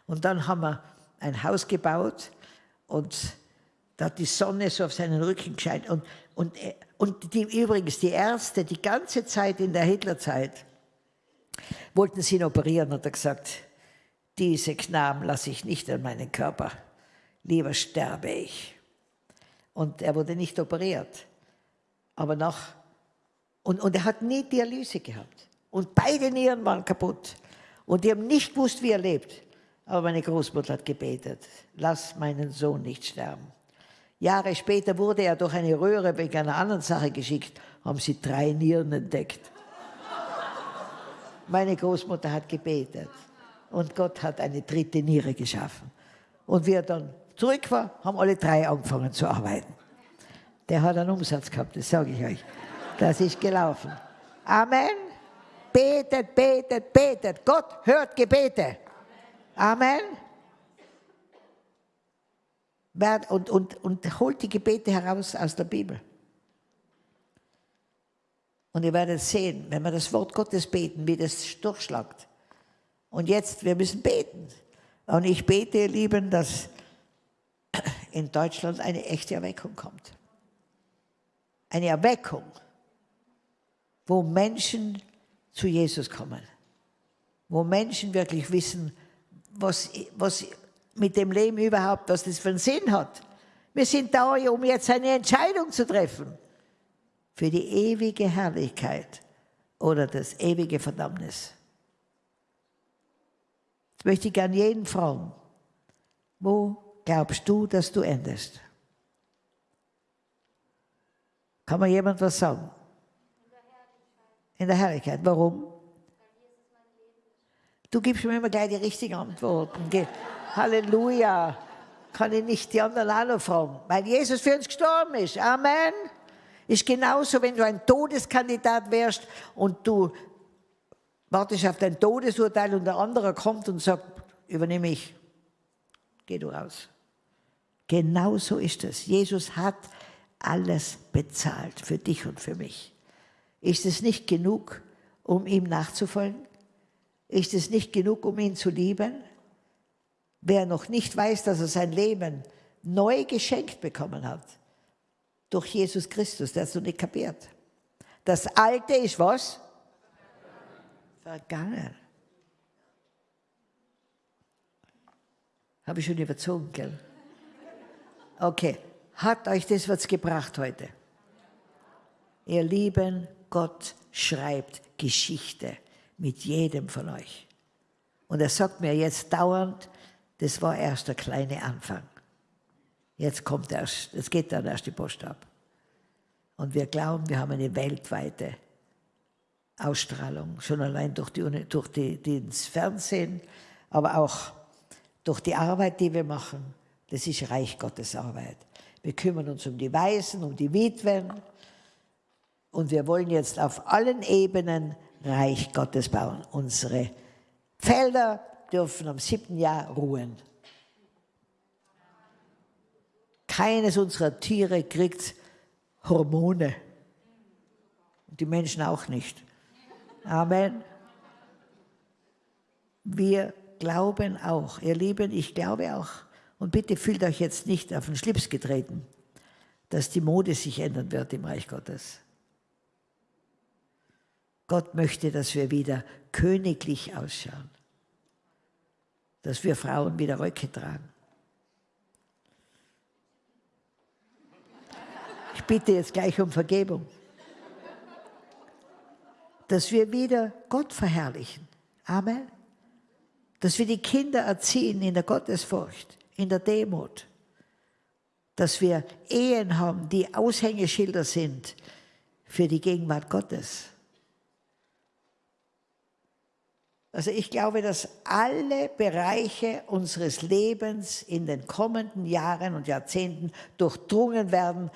Und dann haben wir ein Haus gebaut und da hat die Sonne so auf seinen Rücken gescheint. Und, und, und die, übrigens, die Ärzte, die ganze Zeit in der Hitlerzeit, wollten sie ihn operieren, hat er gesagt, diese Knaben lasse ich nicht an meinen Körper, lieber sterbe ich. Und er wurde nicht operiert. Aber nach, und, und er hat nie Dialyse gehabt. Und beide Nieren waren kaputt. Und die haben nicht gewusst, wie er lebt. Aber meine Großmutter hat gebetet, lass meinen Sohn nicht sterben. Jahre später wurde er durch eine Röhre wegen einer anderen Sache geschickt, haben sie drei Nieren entdeckt. Meine Großmutter hat gebetet und Gott hat eine dritte Niere geschaffen. Und wie er dann zurück war, haben alle drei angefangen zu arbeiten. Der hat einen Umsatz gehabt, das sage ich euch. Das ist gelaufen. Amen. Betet, betet, betet. Gott hört Gebete. Amen. Und, und, und holt die Gebete heraus aus der Bibel. Und ihr werdet sehen, wenn wir das Wort Gottes beten, wie das durchschlagt. Und jetzt, wir müssen beten. Und ich bete, ihr Lieben, dass in Deutschland eine echte Erweckung kommt. Eine Erweckung, wo Menschen zu Jesus kommen. Wo Menschen wirklich wissen, was, was mit dem Leben überhaupt, was das für einen Sinn hat. Wir sind da, um jetzt eine Entscheidung zu treffen für die ewige Herrlichkeit oder das ewige Verdammnis. Jetzt möchte ich gerne jeden fragen, wo glaubst du, dass du endest? Kann mir jemand was sagen? In der Herrlichkeit. Warum? Du gibst mir immer gleich die richtigen Antworten. Halleluja. Kann ich nicht die anderen auch noch fragen. Weil Jesus für uns gestorben ist. Amen. Ist genauso, wenn du ein Todeskandidat wärst und du wartest auf dein Todesurteil und der andere kommt und sagt, übernehme ich. Geh du raus. Genauso ist es. Jesus hat alles bezahlt für dich und für mich. Ist es nicht genug, um ihm nachzufolgen? Ist es nicht genug, um ihn zu lieben? Wer noch nicht weiß, dass er sein Leben neu geschenkt bekommen hat, durch Jesus Christus, der hat es noch nicht kapiert. Das Alte ist was? Vergangen. Habe ich schon überzogen, gell? Okay, hat euch das was gebracht heute? Ihr Lieben, Gott schreibt Geschichte mit jedem von euch. Und er sagt mir jetzt dauernd, das war erst der kleine Anfang. Jetzt kommt erst, es geht dann erst die Post ab. Und wir glauben, wir haben eine weltweite Ausstrahlung, schon allein durch, die, durch die, die ins Fernsehen, aber auch durch die Arbeit, die wir machen. Das ist Reich Gottes Arbeit. Wir kümmern uns um die Weisen, um die Witwen, und wir wollen jetzt auf allen Ebenen Reich Gottes bauen. Unsere Felder dürfen am siebten Jahr ruhen. Keines unserer Tiere kriegt Hormone. Die Menschen auch nicht. Amen. Wir glauben auch, ihr Lieben, ich glaube auch, und bitte fühlt euch jetzt nicht auf den Schlips getreten, dass die Mode sich ändern wird im Reich Gottes. Gott möchte, dass wir wieder königlich ausschauen. Dass wir Frauen wieder Röcke tragen. Ich bitte jetzt gleich um Vergebung. Dass wir wieder Gott verherrlichen. Amen. Dass wir die Kinder erziehen in der Gottesfurcht, in der Demut. Dass wir Ehen haben, die Aushängeschilder sind für die Gegenwart Gottes Also ich glaube, dass alle Bereiche unseres Lebens in den kommenden Jahren und Jahrzehnten durchdrungen werden,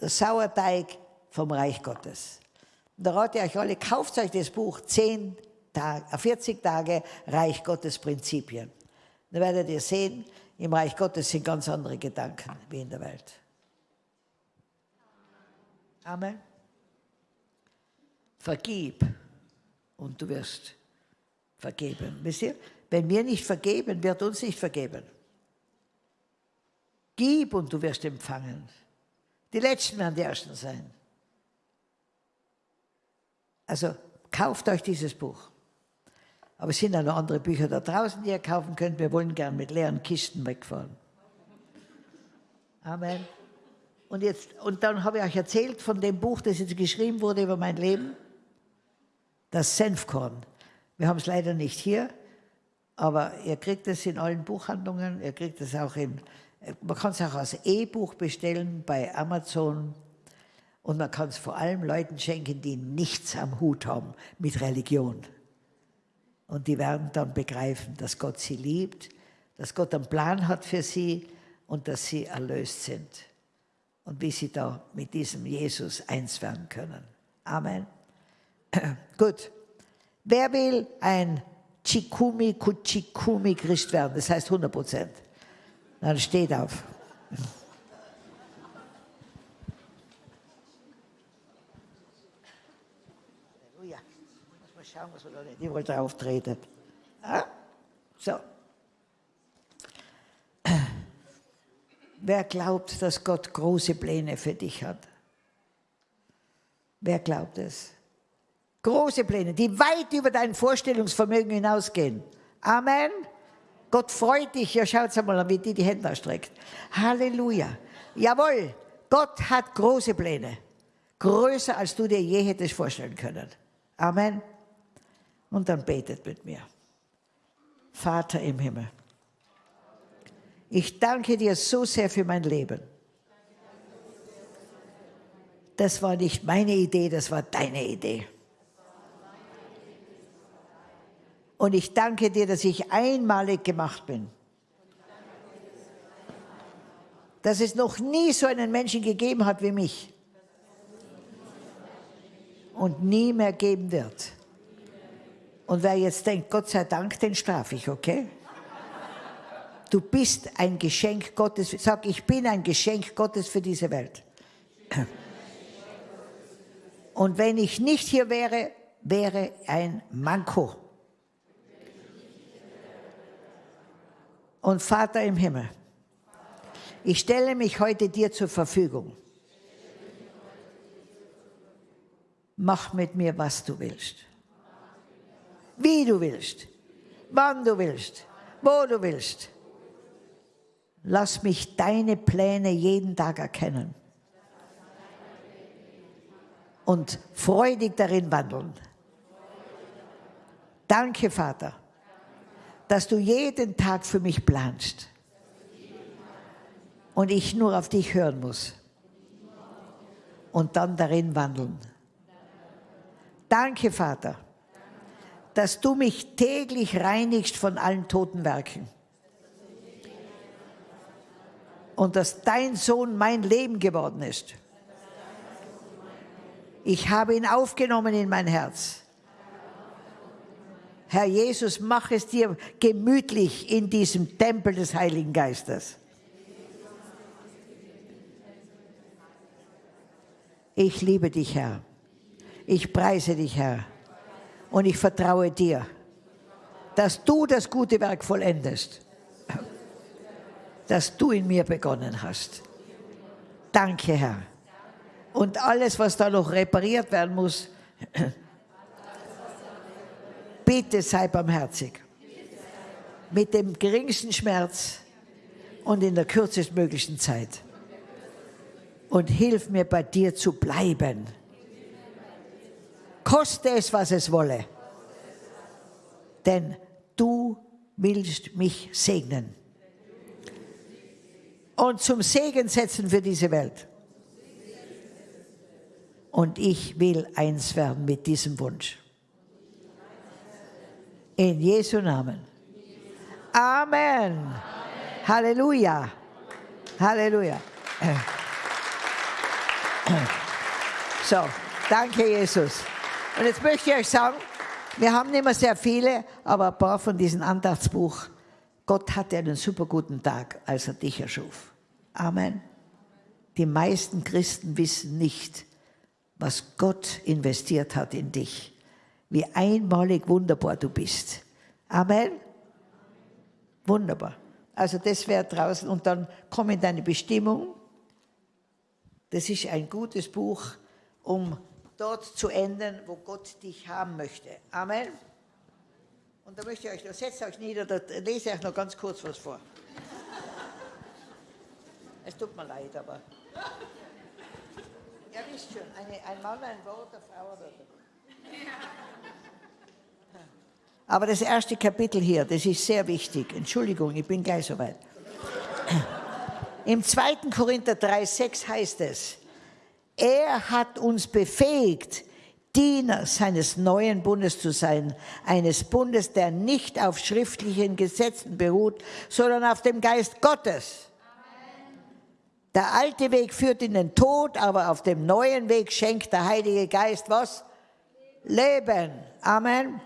der Sauerteig vom Reich Gottes. Und da rate ich euch alle, kauft euch das Buch 10 Tage, 40 Tage Reich Gottes Prinzipien. Dann werdet ihr sehen, im Reich Gottes sind ganz andere Gedanken wie in der Welt. Amen. Vergib und du wirst vergeben. Wisst ihr? Wenn wir nicht vergeben, wird uns nicht vergeben. Gib und du wirst empfangen. Die Letzten werden die Ersten sein. Also kauft euch dieses Buch. Aber es sind auch noch andere Bücher da draußen, die ihr kaufen könnt. Wir wollen gern mit leeren Kisten wegfahren. Amen. Und, jetzt, und dann habe ich euch erzählt von dem Buch, das jetzt geschrieben wurde über mein Leben, das Senfkorn. Wir haben es leider nicht hier, aber ihr kriegt es in allen Buchhandlungen, ihr kriegt es auch in, man kann es auch als E-Buch bestellen bei Amazon und man kann es vor allem Leuten schenken, die nichts am Hut haben mit Religion. Und die werden dann begreifen, dass Gott sie liebt, dass Gott einen Plan hat für sie und dass sie erlöst sind. Und wie sie da mit diesem Jesus eins werden können. Amen. [clears throat] Gut. Wer will ein Chikumi Kuchikumi Christ werden? Das heißt 100 Prozent. Dann steht auf. Halleluja. Muss mal schauen, was wir da nicht überall drauf treten. Ah? So. Wer glaubt, dass Gott große Pläne für dich hat? Wer glaubt es? Große Pläne, die weit über dein Vorstellungsvermögen hinausgehen. Amen. Gott freut dich. Ja, schaut mal wie die die Hände ausstreckt. Halleluja. Jawohl, Gott hat große Pläne. Größer, als du dir je hättest vorstellen können. Amen. Und dann betet mit mir. Vater im Himmel, ich danke dir so sehr für mein Leben. Das war nicht meine Idee, das war deine Idee. Und ich danke dir, dass ich einmalig gemacht bin. Dass es noch nie so einen Menschen gegeben hat wie mich. Und nie mehr geben wird. Und wer jetzt denkt, Gott sei Dank, den strafe ich, okay? Du bist ein Geschenk Gottes. Sag, ich bin ein Geschenk Gottes für diese Welt. Und wenn ich nicht hier wäre, wäre ein Manko. Und Vater im Himmel, ich stelle mich heute dir zur Verfügung. Mach mit mir, was du willst. Wie du willst. Wann du willst. Wo du willst. Lass mich deine Pläne jeden Tag erkennen. Und freudig darin wandeln. Danke, Vater dass du jeden Tag für mich planst und ich nur auf dich hören muss und dann darin wandeln. Danke, Vater, dass du mich täglich reinigst von allen toten Werken und dass dein Sohn mein Leben geworden ist. Ich habe ihn aufgenommen in mein Herz Herr Jesus, mach es dir gemütlich in diesem Tempel des Heiligen Geistes. Ich liebe dich, Herr. Ich preise dich, Herr. Und ich vertraue dir, dass du das gute Werk vollendest, das du in mir begonnen hast. Danke, Herr. Und alles, was da noch repariert werden muss, Bitte sei barmherzig. Mit dem geringsten Schmerz und in der kürzestmöglichen Zeit. Und hilf mir bei dir zu bleiben. Koste es, was es wolle. Denn du willst mich segnen. Und zum Segen setzen für diese Welt. Und ich will eins werden mit diesem Wunsch. In Jesu Namen. Amen. Halleluja. Halleluja. [clears throat] So, danke Jesus. Und jetzt möchte ich euch sagen, wir haben nicht mehr sehr viele, aber ein paar von diesem Andachtsbuch. Gott hatte einen super guten Tag, als er dich erschuf. Amen. Die meisten Christen wissen nicht, was Gott investiert hat in dich wie einmalig wunderbar du bist. Amen. Wunderbar. Also das wäre draußen und dann komm in deine Bestimmung. Das ist ein gutes Buch, um dort zu enden, wo Gott dich haben möchte. Amen. Und da möchte ich euch, noch, setzt euch nieder, da lese ich euch noch ganz kurz was vor. Es tut mir leid, aber. Ihr wisst schon, eine, ein Mann, ein Wort, eine Frau oder. Aber das erste Kapitel hier, das ist sehr wichtig. Entschuldigung, ich bin gleich soweit. Im 2. Korinther 3,6 heißt es, er hat uns befähigt, Diener seines neuen Bundes zu sein, eines Bundes, der nicht auf schriftlichen Gesetzen beruht, sondern auf dem Geist Gottes. Der alte Weg führt in den Tod, aber auf dem neuen Weg schenkt der Heilige Geist was? Leben. Amen.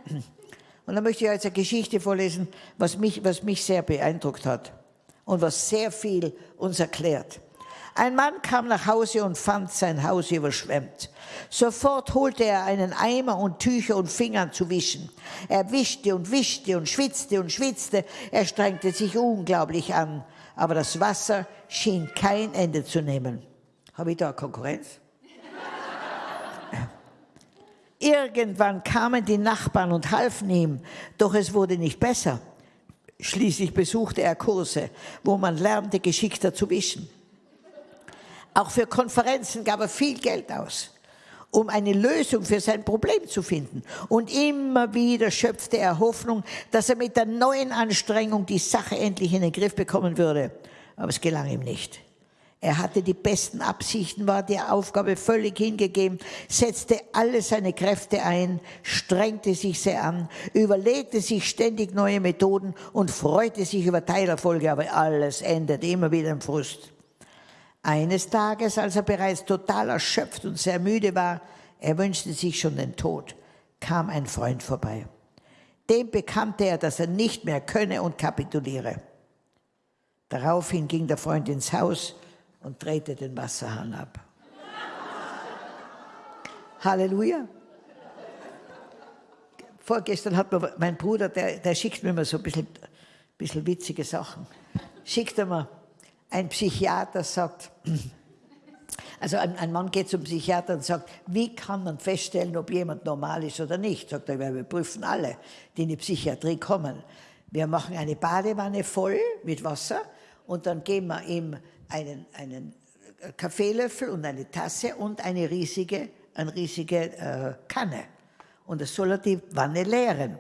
Und dann möchte ich jetzt eine Geschichte vorlesen, was mich, was mich sehr beeindruckt hat und was sehr viel uns erklärt. Ein Mann kam nach Hause und fand sein Haus überschwemmt. Sofort holte er einen Eimer und Tücher und fing an zu wischen. Er wischte und wischte und schwitzte und schwitzte. Er strengte sich unglaublich an. Aber das Wasser schien kein Ende zu nehmen. Habe ich da Konkurrenz? Irgendwann kamen die Nachbarn und halfen ihm, doch es wurde nicht besser. Schließlich besuchte er Kurse, wo man lernte, geschickter zu wischen. Auch für Konferenzen gab er viel Geld aus, um eine Lösung für sein Problem zu finden. Und immer wieder schöpfte er Hoffnung, dass er mit der neuen Anstrengung die Sache endlich in den Griff bekommen würde. Aber es gelang ihm nicht. Er hatte die besten Absichten, war der Aufgabe völlig hingegeben, setzte alle seine Kräfte ein, strengte sich sehr an, überlegte sich ständig neue Methoden und freute sich über Teilerfolge, aber alles endet immer wieder im Frust. Eines Tages, als er bereits total erschöpft und sehr müde war, er wünschte sich schon den Tod, kam ein Freund vorbei. Dem bekannte er, dass er nicht mehr könne und kapituliere. Daraufhin ging der Freund ins Haus und drehte den Wasserhahn ab. Halleluja. Vorgestern hat mir mein Bruder, der, der schickt mir immer so ein bisschen, bisschen witzige Sachen, schickt er mir, ein Psychiater sagt, also ein, ein, Mann geht zum Psychiater und sagt, wie kann man feststellen, ob jemand normal ist oder nicht? Sagt er, wir prüfen alle, die in die Psychiatrie kommen. Wir machen eine Badewanne voll mit Wasser und dann geben wir ihm einen, einen Kaffeelöffel und eine Tasse und eine riesige, eine riesige äh, Kanne. Und das soll er die Wanne leeren.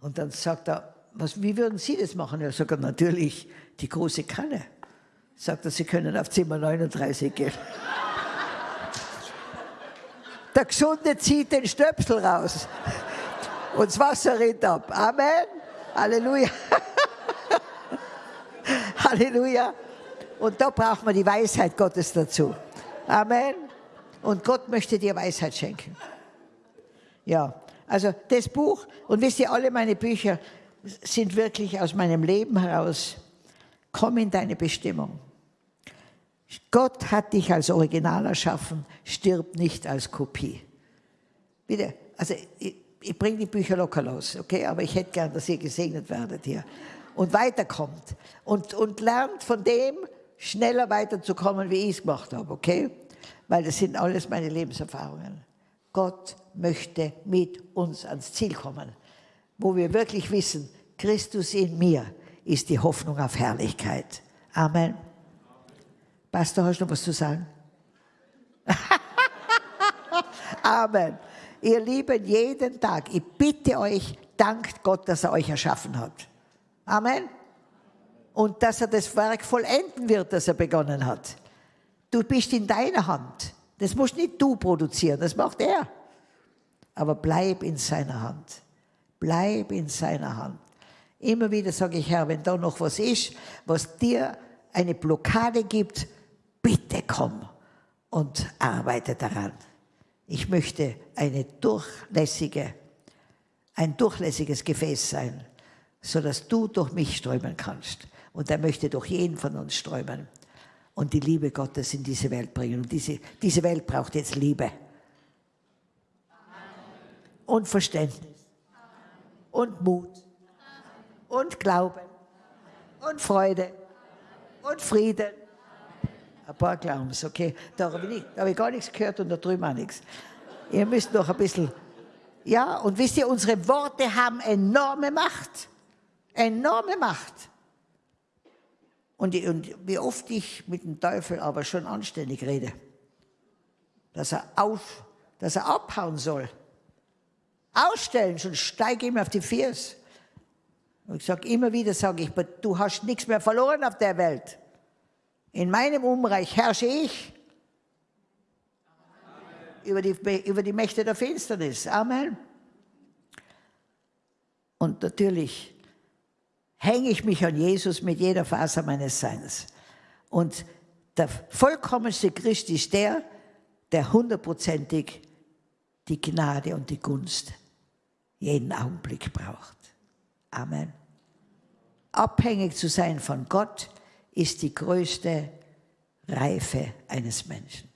Und dann sagt er, was, wie würden Sie das machen? Er sagt, natürlich die große Kanne. Sagt er, Sie können auf Zimmer 39 gehen. [laughs] Der Gesunde zieht den Stöpsel raus und das Wasser rinnt ab. Amen. Halleluja. [laughs] Halleluja. Und da braucht man die Weisheit Gottes dazu. Amen. Und Gott möchte dir Weisheit schenken. Ja, also das Buch, und wisst ihr, alle meine Bücher sind wirklich aus meinem Leben heraus. Komm in deine Bestimmung. Gott hat dich als Original erschaffen, stirb nicht als Kopie. Bitte, also ich, ich bringe die Bücher locker los, okay, aber ich hätte gern, dass ihr gesegnet werdet hier und weiterkommt und, und lernt von dem, schneller weiterzukommen, wie ich es gemacht habe, okay? Weil das sind alles meine Lebenserfahrungen. Gott möchte mit uns ans Ziel kommen, wo wir wirklich wissen, Christus in mir ist die Hoffnung auf Herrlichkeit. Amen. Pastor, hast du noch was zu sagen? [laughs] Amen. Ihr Lieben, jeden Tag, ich bitte euch, dankt Gott, dass er euch erschaffen hat. Amen. Und dass er das Werk vollenden wird, das er begonnen hat. Du bist in deiner Hand. Das musst nicht du produzieren, das macht er. Aber bleib in seiner Hand. Bleib in seiner Hand. Immer wieder sage ich, Herr, wenn da noch was ist, was dir eine Blockade gibt, bitte komm und arbeite daran. Ich möchte eine durchlässige, ein durchlässiges Gefäß sein sodass du durch mich strömen kannst. Und er möchte durch jeden von uns strömen und die Liebe Gottes in diese Welt bringen. Und diese, diese Welt braucht jetzt Liebe. Und Verständnis. Und Mut. Und Glauben. und Freude und Frieden. Ein paar glauben es, okay. Da habe ich, hab ich gar nichts gehört und da drüben auch nichts. Ihr müsst noch ein bisschen. Ja, und wisst ihr, unsere Worte haben enorme Macht. Enorme Macht. Und, die, und wie oft ich mit dem Teufel aber schon anständig rede, dass er, auf, dass er abhauen soll. Ausstellen, schon steige ihm auf die Fiers. Und ich sage immer wieder, sage ich, du hast nichts mehr verloren auf der Welt. In meinem Umreich herrsche ich über die, über die Mächte der Finsternis. Amen. Und natürlich hänge ich mich an Jesus mit jeder Faser meines Seins. Und der vollkommenste Christ ist der, der hundertprozentig die Gnade und die Gunst jeden Augenblick braucht. Amen. Abhängig zu sein von Gott ist die größte Reife eines Menschen.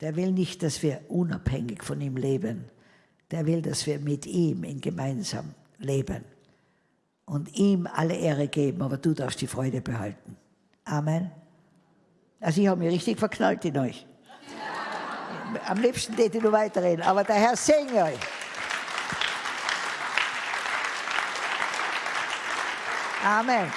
Der will nicht, dass wir unabhängig von ihm leben. Der will, dass wir mit ihm in gemeinsam leben und ihm alle Ehre geben, aber du darfst die Freude behalten. Amen. Also ich habe mich richtig verknallt in euch. Am liebsten hätte ich nur weiterreden, aber der Herr segne euch. Amen.